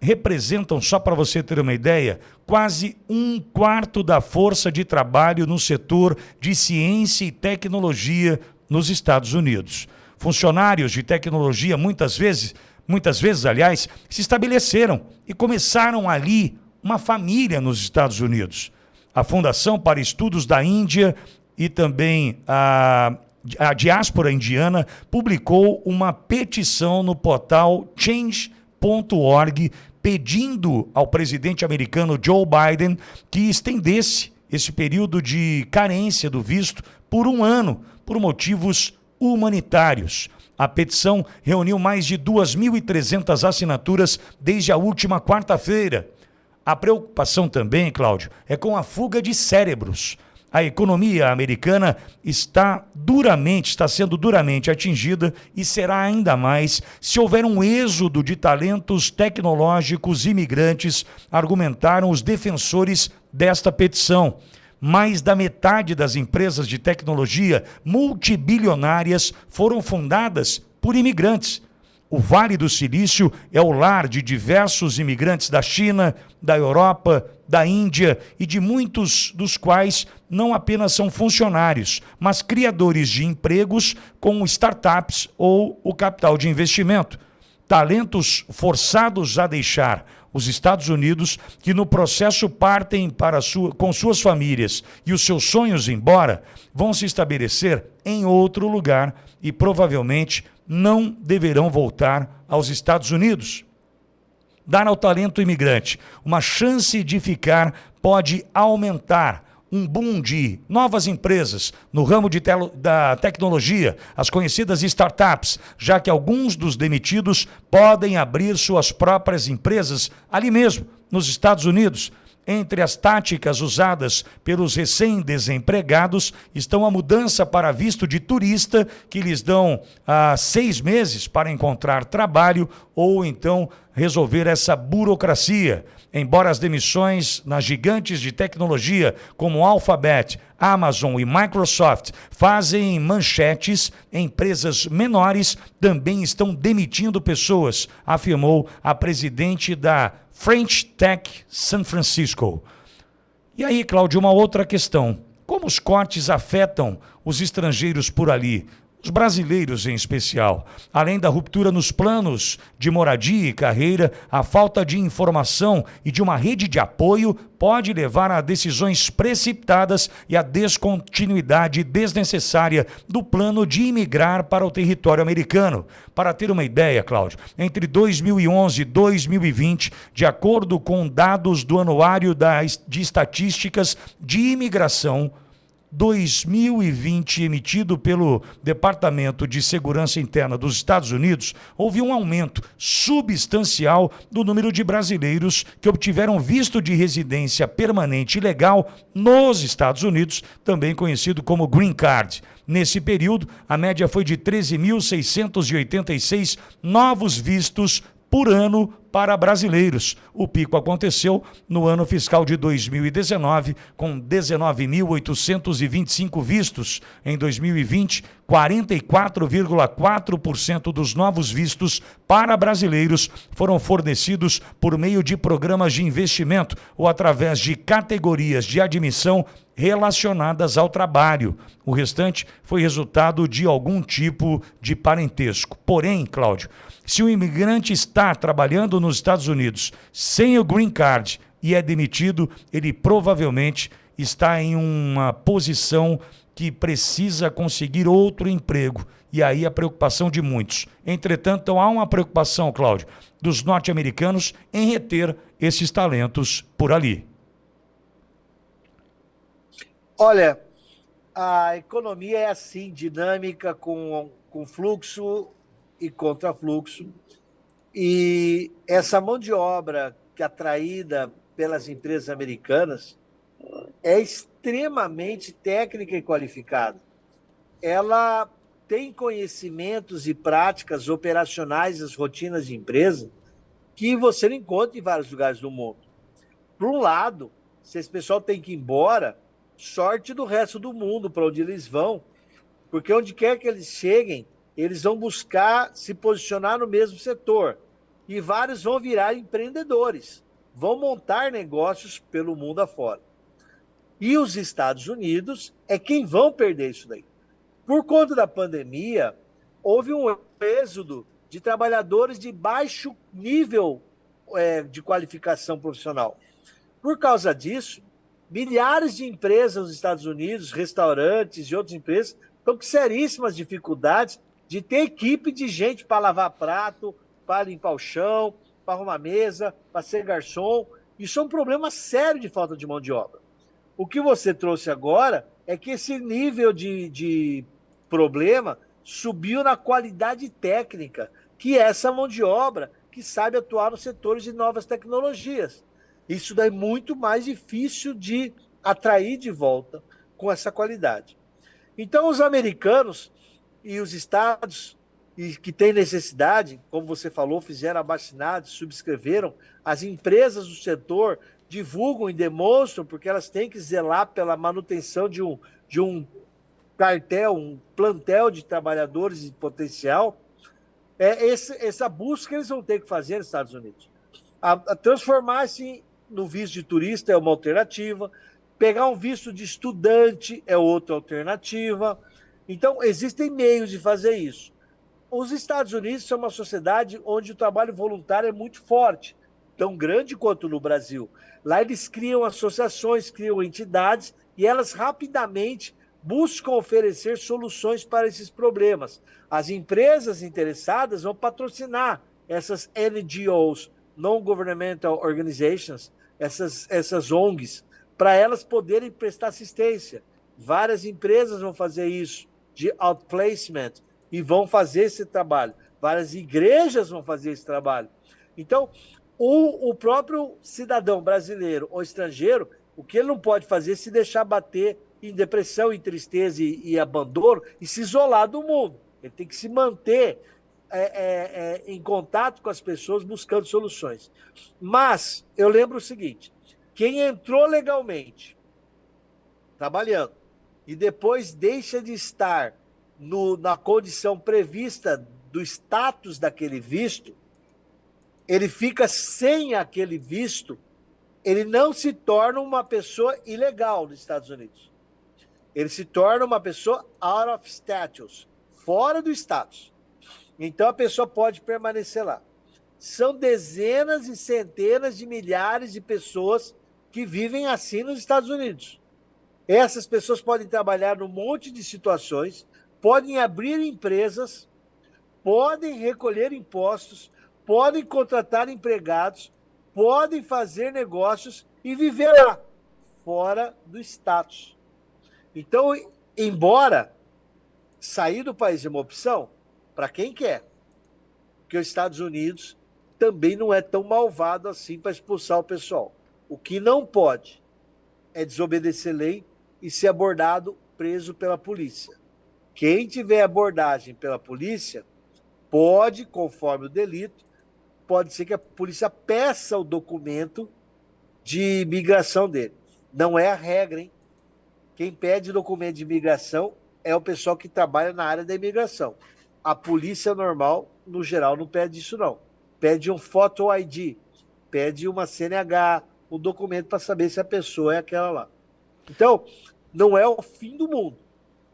representam, só para você ter uma ideia, quase um quarto da força de trabalho no setor de ciência e tecnologia nos Estados Unidos. Funcionários de tecnologia muitas vezes, muitas vezes, aliás, se estabeleceram e começaram ali uma família nos Estados Unidos. A Fundação para Estudos da Índia e também a, a diáspora indiana publicou uma petição no portal change.org pedindo ao presidente americano Joe Biden que estendesse esse período de carência do visto por um ano, por motivos humanitários. A petição reuniu mais de 2.300 assinaturas desde a última quarta-feira. A preocupação também, Cláudio, é com a fuga de cérebros a economia americana está duramente, está sendo duramente atingida e será ainda mais se houver um êxodo de talentos tecnológicos imigrantes, argumentaram os defensores desta petição. Mais da metade das empresas de tecnologia multibilionárias foram fundadas por imigrantes. O Vale do Silício é o lar de diversos imigrantes da China, da Europa, da Índia e de muitos dos quais não apenas são funcionários, mas criadores de empregos com startups ou o capital de investimento. Talentos forçados a deixar os Estados Unidos, que no processo partem para sua, com suas famílias e os seus sonhos embora, vão se estabelecer em outro lugar e provavelmente não deverão voltar aos Estados Unidos. Dar ao talento imigrante uma chance de ficar pode aumentar um boom de novas empresas no ramo de da tecnologia, as conhecidas startups, já que alguns dos demitidos podem abrir suas próprias empresas ali mesmo, nos Estados Unidos. Entre as táticas usadas pelos recém-desempregados estão a mudança para visto de turista, que lhes dão ah, seis meses para encontrar trabalho ou então resolver essa burocracia. Embora as demissões nas gigantes de tecnologia como Alphabet, Amazon e Microsoft fazem manchetes, empresas menores também estão demitindo pessoas, afirmou a presidente da French Tech San Francisco. E aí, Cláudio, uma outra questão. Como os cortes afetam os estrangeiros por ali? Os brasileiros em especial. Além da ruptura nos planos de moradia e carreira, a falta de informação e de uma rede de apoio pode levar a decisões precipitadas e a descontinuidade desnecessária do plano de imigrar para o território americano. Para ter uma ideia, Cláudio, entre 2011 e 2020, de acordo com dados do Anuário de Estatísticas de Imigração, 2020, emitido pelo Departamento de Segurança Interna dos Estados Unidos, houve um aumento substancial do número de brasileiros que obtiveram visto de residência permanente legal nos Estados Unidos, também conhecido como Green Card. Nesse período, a média foi de 13.686 novos vistos por ano para brasileiros. O pico aconteceu no ano fiscal de 2019, com 19.825 vistos. Em 2020, 44,4% dos novos vistos para brasileiros foram fornecidos por meio de programas de investimento ou através de categorias de admissão relacionadas ao trabalho. O restante foi resultado de algum tipo de parentesco. Porém, Cláudio, se o imigrante está trabalhando nos Estados Unidos sem o green card e é demitido, ele provavelmente está em uma posição que precisa conseguir outro emprego. E aí a preocupação de muitos. Entretanto, há uma preocupação, Cláudio, dos norte-americanos em reter esses talentos por ali. Olha, a economia é assim, dinâmica, com, com fluxo e contrafluxo. E essa mão de obra que é atraída pelas empresas americanas é extremamente técnica e qualificada. Ela tem conhecimentos e práticas operacionais das rotinas de empresa que você não encontra em vários lugares do mundo. Por um lado, se esse pessoal tem que ir embora, sorte do resto do mundo para onde eles vão, porque onde quer que eles cheguem, eles vão buscar se posicionar no mesmo setor. E vários vão virar empreendedores, vão montar negócios pelo mundo afora. E os Estados Unidos é quem vão perder isso daí. Por conta da pandemia, houve um êxodo de trabalhadores de baixo nível é, de qualificação profissional. Por causa disso, milhares de empresas nos Estados Unidos, restaurantes e outras empresas, estão com seríssimas dificuldades de ter equipe de gente para lavar prato, para limpar o chão, para arrumar mesa, para ser garçom. Isso é um problema sério de falta de mão de obra. O que você trouxe agora é que esse nível de, de problema subiu na qualidade técnica, que é essa mão de obra que sabe atuar nos setores de novas tecnologias. Isso daí é muito mais difícil de atrair de volta com essa qualidade. Então, os americanos e os estados e que têm necessidade, como você falou, fizeram abaixinados, subscreveram, as empresas do setor divulgam e demonstram, porque elas têm que zelar pela manutenção de um, de um cartel, um plantel de trabalhadores em potencial. É esse, essa busca eles vão ter que fazer nos Estados Unidos. A, a transformar-se no visto de turista é uma alternativa, pegar um visto de estudante é outra alternativa. Então, existem meios de fazer isso. Os Estados Unidos são uma sociedade onde o trabalho voluntário é muito forte, tão grande quanto no Brasil. Lá eles criam associações, criam entidades e elas rapidamente buscam oferecer soluções para esses problemas. As empresas interessadas vão patrocinar essas NGOs, Non-Governmental Organizations, essas, essas ONGs, para elas poderem prestar assistência. Várias empresas vão fazer isso, de outplacement, e vão fazer esse trabalho. Várias igrejas vão fazer esse trabalho. Então, o, o próprio cidadão brasileiro ou estrangeiro, o que ele não pode fazer é se deixar bater em depressão, em tristeza e, e abandono e se isolar do mundo. Ele tem que se manter é, é, é, em contato com as pessoas, buscando soluções. Mas eu lembro o seguinte: quem entrou legalmente, trabalhando, e depois deixa de estar no, na condição prevista do status daquele visto, ele fica sem aquele visto, ele não se torna uma pessoa ilegal nos Estados Unidos. Ele se torna uma pessoa out of status, fora do status. Então a pessoa pode permanecer lá. São dezenas e centenas de milhares de pessoas que vivem assim nos Estados Unidos. Essas pessoas podem trabalhar num monte de situações, podem abrir empresas, podem recolher impostos, podem contratar empregados, podem fazer negócios e viver lá, fora do status. Então, embora sair do país é uma opção, para quem quer, porque os Estados Unidos também não é tão malvado assim para expulsar o pessoal. O que não pode é desobedecer lei e ser abordado, preso pela polícia. Quem tiver abordagem pela polícia pode, conforme o delito, pode ser que a polícia peça o documento de imigração dele. Não é a regra, hein? Quem pede documento de imigração é o pessoal que trabalha na área da imigração. A polícia normal, no geral, não pede isso, não. Pede um photo ID, pede uma CNH, um documento para saber se a pessoa é aquela lá. Então, não é o fim do mundo,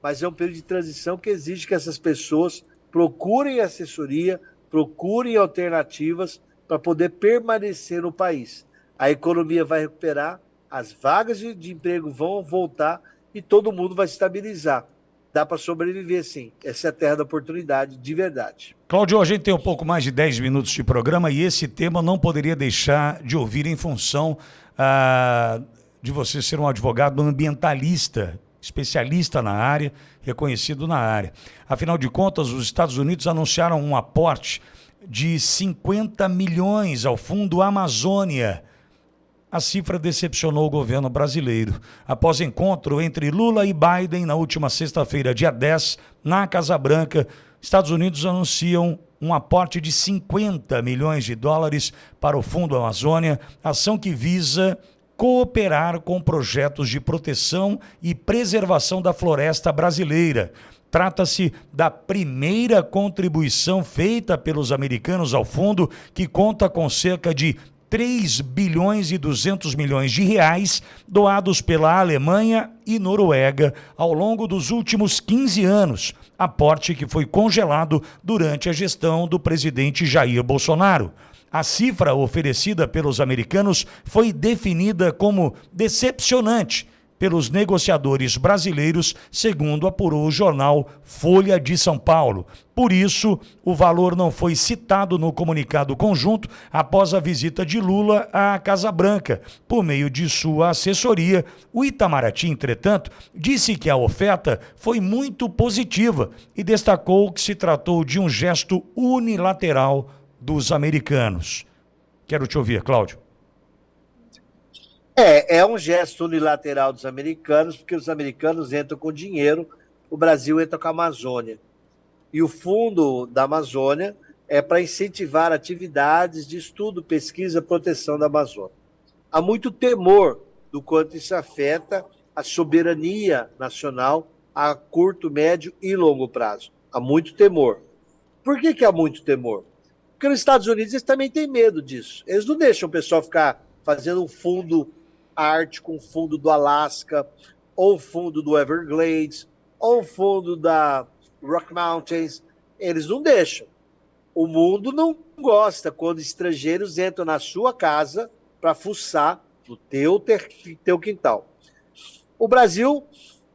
mas é um período de transição que exige que essas pessoas procurem assessoria, procurem alternativas para poder permanecer no país. A economia vai recuperar, as vagas de, emprego vão voltar e todo mundo vai se estabilizar dá para sobreviver sim. Essa é a terra da oportunidade, de verdade. Cláudio, a gente tem um pouco mais de 10 minutos de programa e esse tema não poderia deixar de ouvir em função ah, de você ser um advogado ambientalista, especialista na área, reconhecido na área. Afinal de contas, os Estados Unidos anunciaram um aporte de 50 milhões ao Fundo Amazônia a cifra decepcionou o governo brasileiro. Após encontro entre Lula e Biden na última sexta-feira, dia 10, na Casa Branca, Estados Unidos anunciam um aporte de 50 milhões de dólares para o Fundo Amazônia, ação que visa cooperar com projetos de proteção e preservação da floresta brasileira. Trata-se da primeira contribuição feita pelos americanos ao fundo, que conta com cerca de 3 bilhões e 200 milhões de reais doados pela Alemanha e Noruega ao longo dos últimos 15 anos, aporte que foi congelado durante a gestão do presidente Jair Bolsonaro. A cifra oferecida pelos americanos foi definida como decepcionante pelos negociadores brasileiros, segundo apurou o jornal Folha de São Paulo. Por isso, o valor não foi citado no comunicado conjunto após a visita de Lula à Casa Branca. Por meio de sua assessoria, o Itamaraty, entretanto, disse que a oferta foi muito positiva e destacou que se tratou de um gesto unilateral dos americanos. Quero te ouvir, Cláudio. É, é um gesto unilateral dos americanos, porque os americanos entram com dinheiro, o Brasil entra com a Amazônia. E o fundo da Amazônia é para incentivar atividades de estudo, pesquisa, proteção da Amazônia. Há muito temor do quanto isso afeta a soberania nacional a curto, médio e longo prazo. Há muito temor. Por que, que há muito temor? Porque nos Estados Unidos eles também têm medo disso. Eles não deixam o pessoal ficar fazendo um fundo ártico, um fundo do Alasca, ou um fundo do Everglades, ou um fundo da Rock Mountains. Eles não deixam. O mundo não gosta quando estrangeiros entram na sua casa para fuçar no teu, ter, teu quintal. O Brasil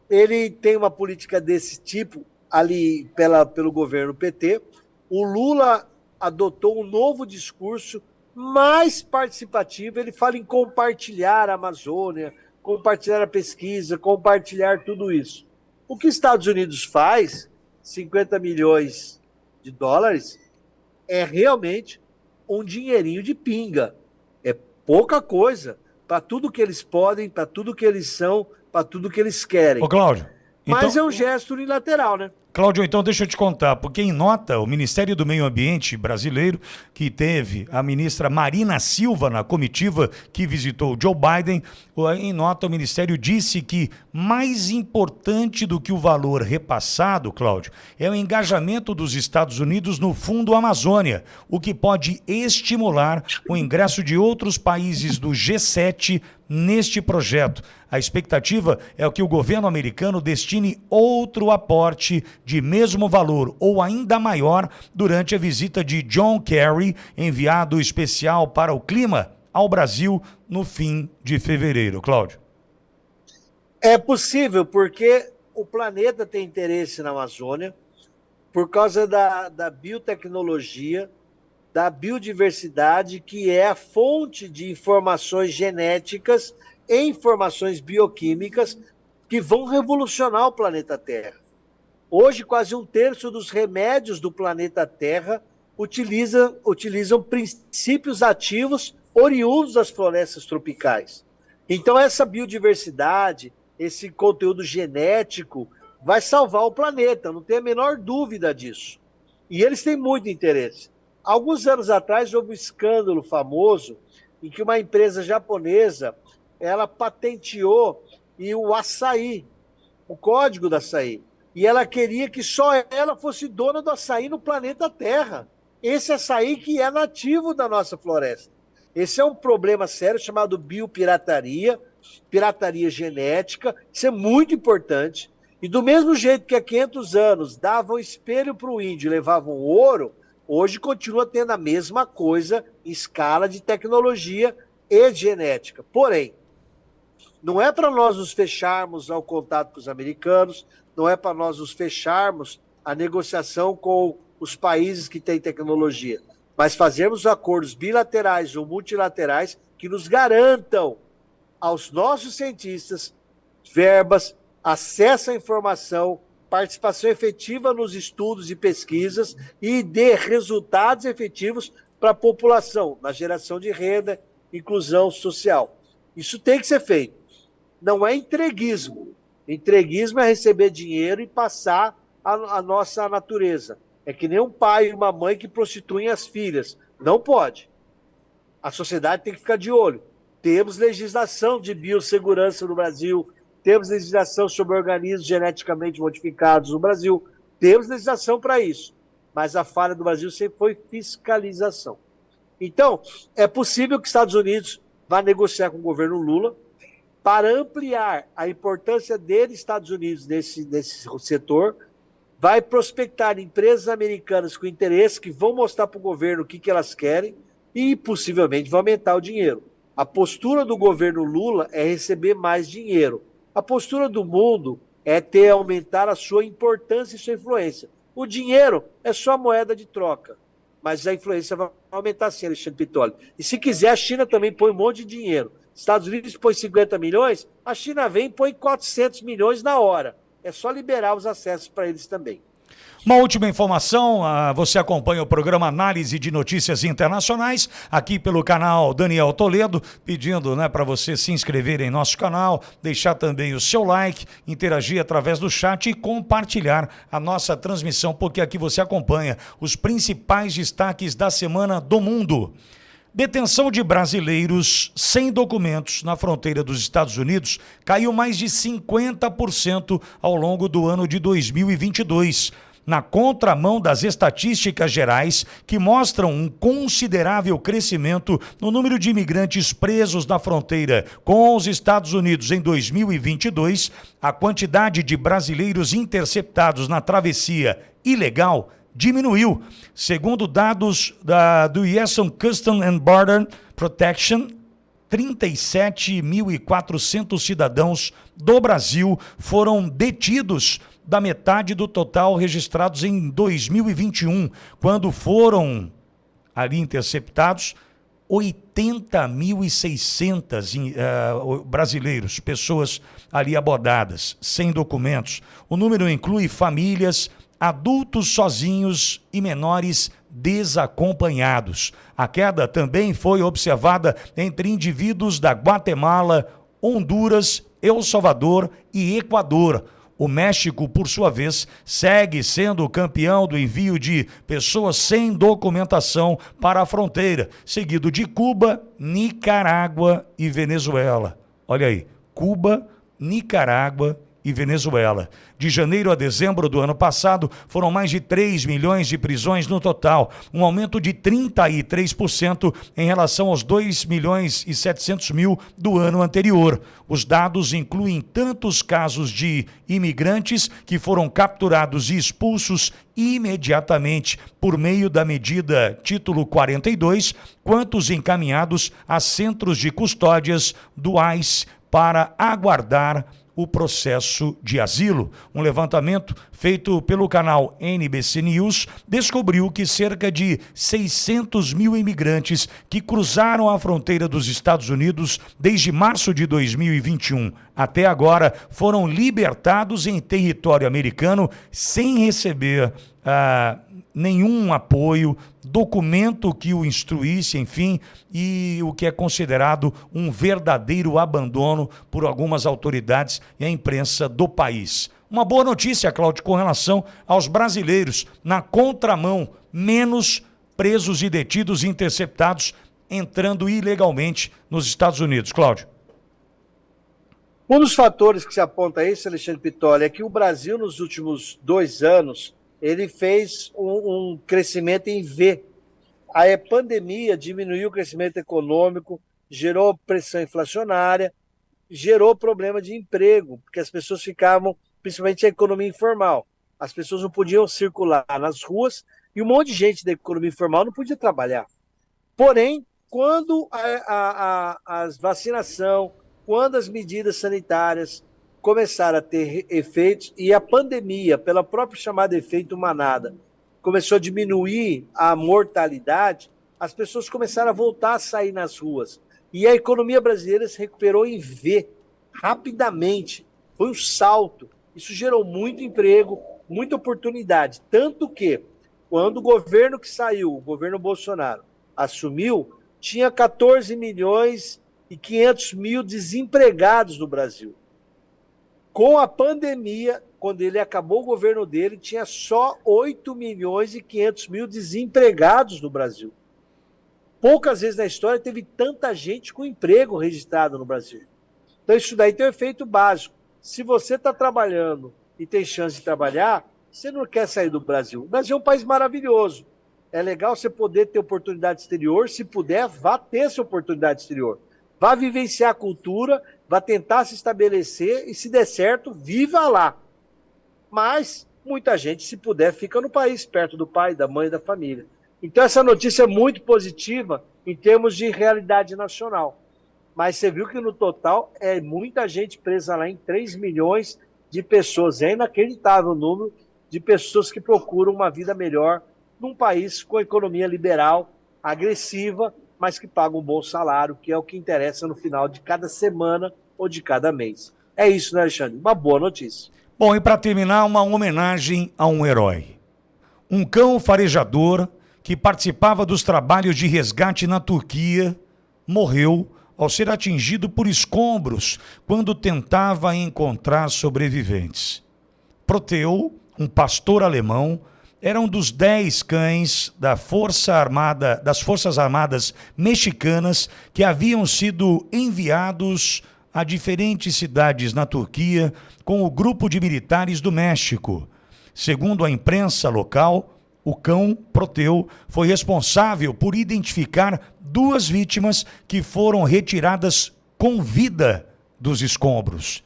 ele tem uma política desse tipo ali pela, pelo governo PT. O Lula adotou um novo discurso mais participativo. Ele fala em compartilhar a Amazônia, compartilhar a pesquisa, compartilhar tudo isso. O que os Estados Unidos faz, 50 milhões de dólares, é realmente um dinheirinho de pinga. É pouca coisa para tudo que eles podem, para tudo que eles são, para tudo que eles querem. Ô, Cláudio. Mas então... é um gesto unilateral, né? Cláudio, então deixa eu te contar, porque em nota, o Ministério do Meio Ambiente brasileiro, que teve a ministra Marina Silva na comitiva que visitou Joe Biden, em nota o Ministério disse que mais importante do que o valor repassado, Cláudio, é o engajamento dos Estados Unidos no Fundo Amazônia, o que pode estimular o ingresso de outros países do G7 neste projeto. A expectativa é que o governo americano destine outro aporte de mesmo valor ou ainda maior durante a visita de John Kerry, enviado especial para o clima, ao Brasil no fim de fevereiro. Cláudio. É possível, porque o planeta tem interesse na Amazônia por causa da, da biotecnologia da biodiversidade, que é a fonte de informações genéticas e informações bioquímicas que vão revolucionar o planeta Terra. Hoje, quase um terço dos remédios do planeta Terra utiliza, utilizam princípios ativos oriundos das florestas tropicais. Então, essa biodiversidade, esse conteúdo genético, vai salvar o planeta, não tem a menor dúvida disso. E eles têm muito interesse. Alguns anos atrás houve um escândalo famoso em que uma empresa japonesa ela patenteou e o açaí, o código do açaí. E ela queria que só ela fosse dona do açaí no planeta Terra. Esse açaí que é nativo da nossa floresta. Esse é um problema sério chamado biopirataria, pirataria genética. Isso é muito importante. E do mesmo jeito que há 500 anos davam espelho para o índio levavam ouro, hoje continua tendo a mesma coisa em escala de tecnologia e genética. Porém, não é para nós nos fecharmos ao contato com os americanos, não é para nós nos fecharmos à negociação com os países que têm tecnologia, mas fazermos acordos bilaterais ou multilaterais que nos garantam aos nossos cientistas verbas, acesso à informação, participação efetiva nos estudos e pesquisas e dê resultados efetivos para a população, na geração de renda, inclusão social. Isso tem que ser feito. Não é entreguismo. Entreguismo é receber dinheiro e passar a, a nossa natureza. É que nem um pai e uma mãe que prostituem as filhas. Não pode. A sociedade tem que ficar de olho. Temos legislação de biossegurança no Brasil, temos legislação sobre organismos geneticamente modificados no Brasil, temos legislação para isso. Mas a falha do Brasil sempre foi fiscalização. Então, é possível que os Estados Unidos vá negociar com o governo Lula para ampliar a importância dele, Estados Unidos, nesse, nesse setor, vai prospectar empresas americanas com interesse que vão mostrar para o governo o que, que elas querem e possivelmente vai aumentar o dinheiro. A postura do governo Lula é receber mais dinheiro. A postura do mundo é ter aumentar a sua importância e sua influência. O dinheiro é só moeda de troca, mas a influência vai aumentar sim, Alexandre Pitoli. E se quiser, a China também põe um monte de dinheiro. Estados Unidos põe 50 milhões, a China vem e põe 400 milhões na hora. É só liberar os acessos para eles também. Uma última informação, ah, você acompanha o programa Análise de Notícias Internacionais aqui pelo canal Daniel Toledo, pedindo né, para você se inscrever em nosso canal, deixar também o seu like, interagir através do chat e compartilhar a nossa transmissão, porque aqui você acompanha os principais destaques da semana do mundo. Detenção de brasileiros sem documentos na fronteira dos Estados Unidos caiu mais de 50% ao longo do ano de 2022 na contramão das estatísticas gerais que mostram um considerável crescimento no número de imigrantes presos na fronteira com os Estados Unidos em 2022, a quantidade de brasileiros interceptados na travessia ilegal diminuiu. Segundo dados da, do US Custom and Border Protection, 37.400 cidadãos do Brasil foram detidos da metade do total registrados em 2021, quando foram ali interceptados 80.600 uh, brasileiros, pessoas ali abordadas, sem documentos. O número inclui famílias, adultos sozinhos e menores desacompanhados. A queda também foi observada entre indivíduos da Guatemala, Honduras, El Salvador e Equador. O México, por sua vez, segue sendo campeão do envio de pessoas sem documentação para a fronteira, seguido de Cuba, Nicarágua e Venezuela. Olha aí, Cuba, Nicarágua e Venezuela. De janeiro a dezembro do ano passado, foram mais de 3 milhões de prisões no total, um aumento de 33% em relação aos 2 milhões e 700 mil do ano anterior. Os dados incluem tantos casos de imigrantes que foram capturados e expulsos imediatamente por meio da medida Título 42, quanto os encaminhados a centros de custódias do ICE para aguardar o processo de asilo. Um levantamento feito pelo canal NBC News descobriu que cerca de 600 mil imigrantes que cruzaram a fronteira dos Estados Unidos desde março de 2021 até agora foram libertados em território americano sem receber. Ah, nenhum apoio, documento que o instruísse, enfim, e o que é considerado um verdadeiro abandono por algumas autoridades e a imprensa do país. Uma boa notícia, Cláudio, com relação aos brasileiros na contramão, menos presos e detidos e interceptados entrando ilegalmente nos Estados Unidos. Cláudio. Um dos fatores que se aponta a isso, Alexandre Pitoli, é que o Brasil, nos últimos dois anos, ele fez um, crescimento em V. A pandemia diminuiu o crescimento econômico, gerou pressão inflacionária, gerou problema de emprego, porque as pessoas ficavam, principalmente a economia informal, as pessoas não podiam circular nas ruas e um monte de gente da economia informal não podia trabalhar. Porém, quando a, a, a, a vacinação, quando as medidas sanitárias começaram a ter efeitos e a pandemia, pela própria chamada efeito manada, começou a diminuir a mortalidade, as pessoas começaram a voltar a sair nas ruas. E a economia brasileira se recuperou em V, rapidamente. Foi um salto. Isso gerou muito emprego, muita oportunidade. Tanto que, quando o governo que saiu, o governo Bolsonaro, assumiu, tinha 14 milhões e 500 mil desempregados no Brasil. Com a pandemia, quando ele acabou o governo dele, tinha só 8 milhões e 500 mil desempregados no Brasil. Poucas vezes na história teve tanta gente com emprego registrado no Brasil. Então, isso daí tem um efeito básico. Se você está trabalhando e tem chance de trabalhar, você não quer sair do Brasil. O Brasil é um país maravilhoso. É legal você poder ter oportunidade exterior. Se puder, vá ter essa oportunidade exterior. Vá vivenciar a cultura vai tentar se estabelecer e, se der certo, viva lá. Mas muita gente, se puder, fica no país, perto do pai, da mãe, da família. Então, essa notícia é muito positiva em termos de realidade nacional. Mas você viu que no total é muita gente presa lá em 3 milhões de pessoas. É inacreditável o número de pessoas que procuram uma vida melhor num país com economia liberal, agressiva, mas que paga um bom salário, que é o que interessa no final de cada semana ou de cada mês. É isso, né, Alexandre? Uma boa notícia. Bom, e para terminar, uma homenagem a um herói. Um cão farejador que participava dos trabalhos de resgate na Turquia morreu ao ser atingido por escombros quando tentava encontrar sobreviventes. Proteu, um pastor alemão, era um dos dez cães da Força Armada, das Forças Armadas mexicanas que haviam sido enviados a diferentes cidades na Turquia com o grupo de militares do México. Segundo a imprensa local, o cão Proteu foi responsável por identificar duas vítimas que foram retiradas com vida dos escombros.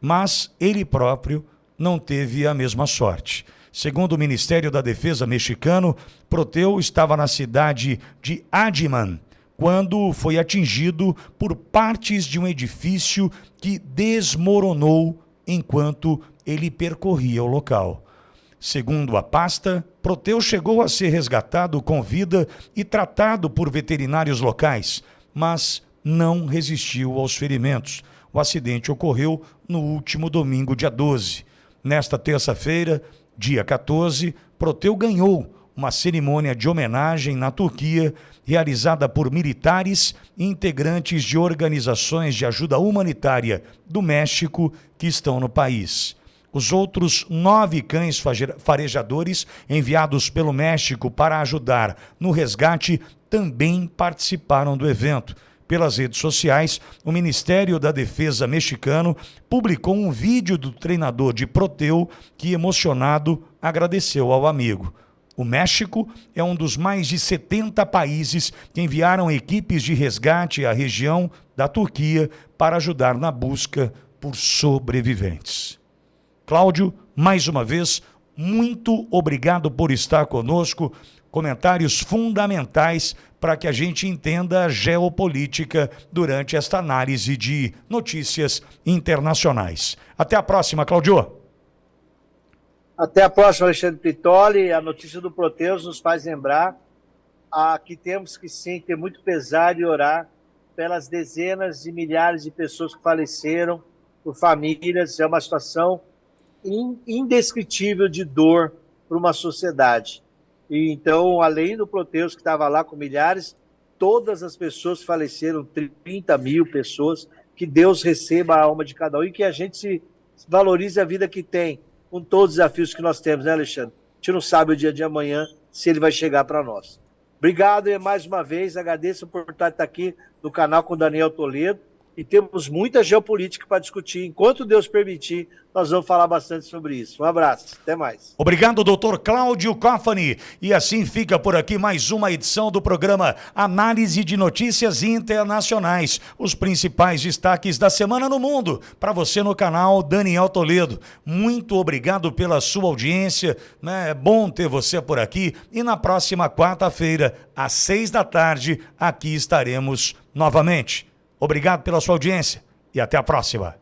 Mas ele próprio não teve a mesma sorte. Segundo o Ministério da Defesa mexicano, Proteu estava na cidade de Adiman quando foi atingido por partes de um edifício que desmoronou enquanto ele percorria o local. Segundo a pasta, Proteu chegou a ser resgatado com vida e tratado por veterinários locais, mas não resistiu aos ferimentos. O acidente ocorreu no último domingo, dia 12. Nesta terça-feira, dia 14, Proteu ganhou uma cerimônia de homenagem na Turquia, realizada por militares e integrantes de organizações de ajuda humanitária do México que estão no país. Os outros nove cães farejadores enviados pelo México para ajudar no resgate também participaram do evento. Pelas redes sociais, o Ministério da Defesa mexicano publicou um vídeo do treinador de Proteu que, emocionado, agradeceu ao amigo. O México é um dos mais de 70 países que enviaram equipes de resgate à região da Turquia para ajudar na busca por sobreviventes. Cláudio, mais uma vez, muito obrigado por estar conosco. Comentários fundamentais para que a gente entenda a geopolítica durante esta análise de notícias internacionais. Até a próxima, Cláudio. Até a próxima, Alexandre Pitoli. A notícia do Proteus nos faz lembrar a, que temos que sim ter muito pesar e orar pelas dezenas de milhares de pessoas que faleceram, por famílias. É uma situação indescritível de dor para uma sociedade. E então, além do Proteus, que estava lá com milhares, todas as pessoas faleceram, 30 mil pessoas, que Deus receba a alma de cada um e que a gente se valorize a vida que tem, com todos os desafios que nós temos, né, Alexandre? A gente não sabe o dia de amanhã se ele vai chegar para nós. Obrigado e mais uma vez agradeço por estar aqui no canal com Daniel Toledo e temos muita geopolítica para discutir. Enquanto Deus permitir, nós vamos falar bastante sobre isso. Um abraço, até mais. Obrigado, doutor Cláudio Coffani. E assim fica por aqui mais uma edição do programa Análise de Notícias Internacionais. Os principais destaques da semana no mundo, para você no canal Daniel Toledo. Muito obrigado pela sua audiência. Né? É bom ter você por aqui. E na próxima quarta-feira, às seis da tarde, aqui estaremos novamente. Obrigado pela sua audiência e até a próxima.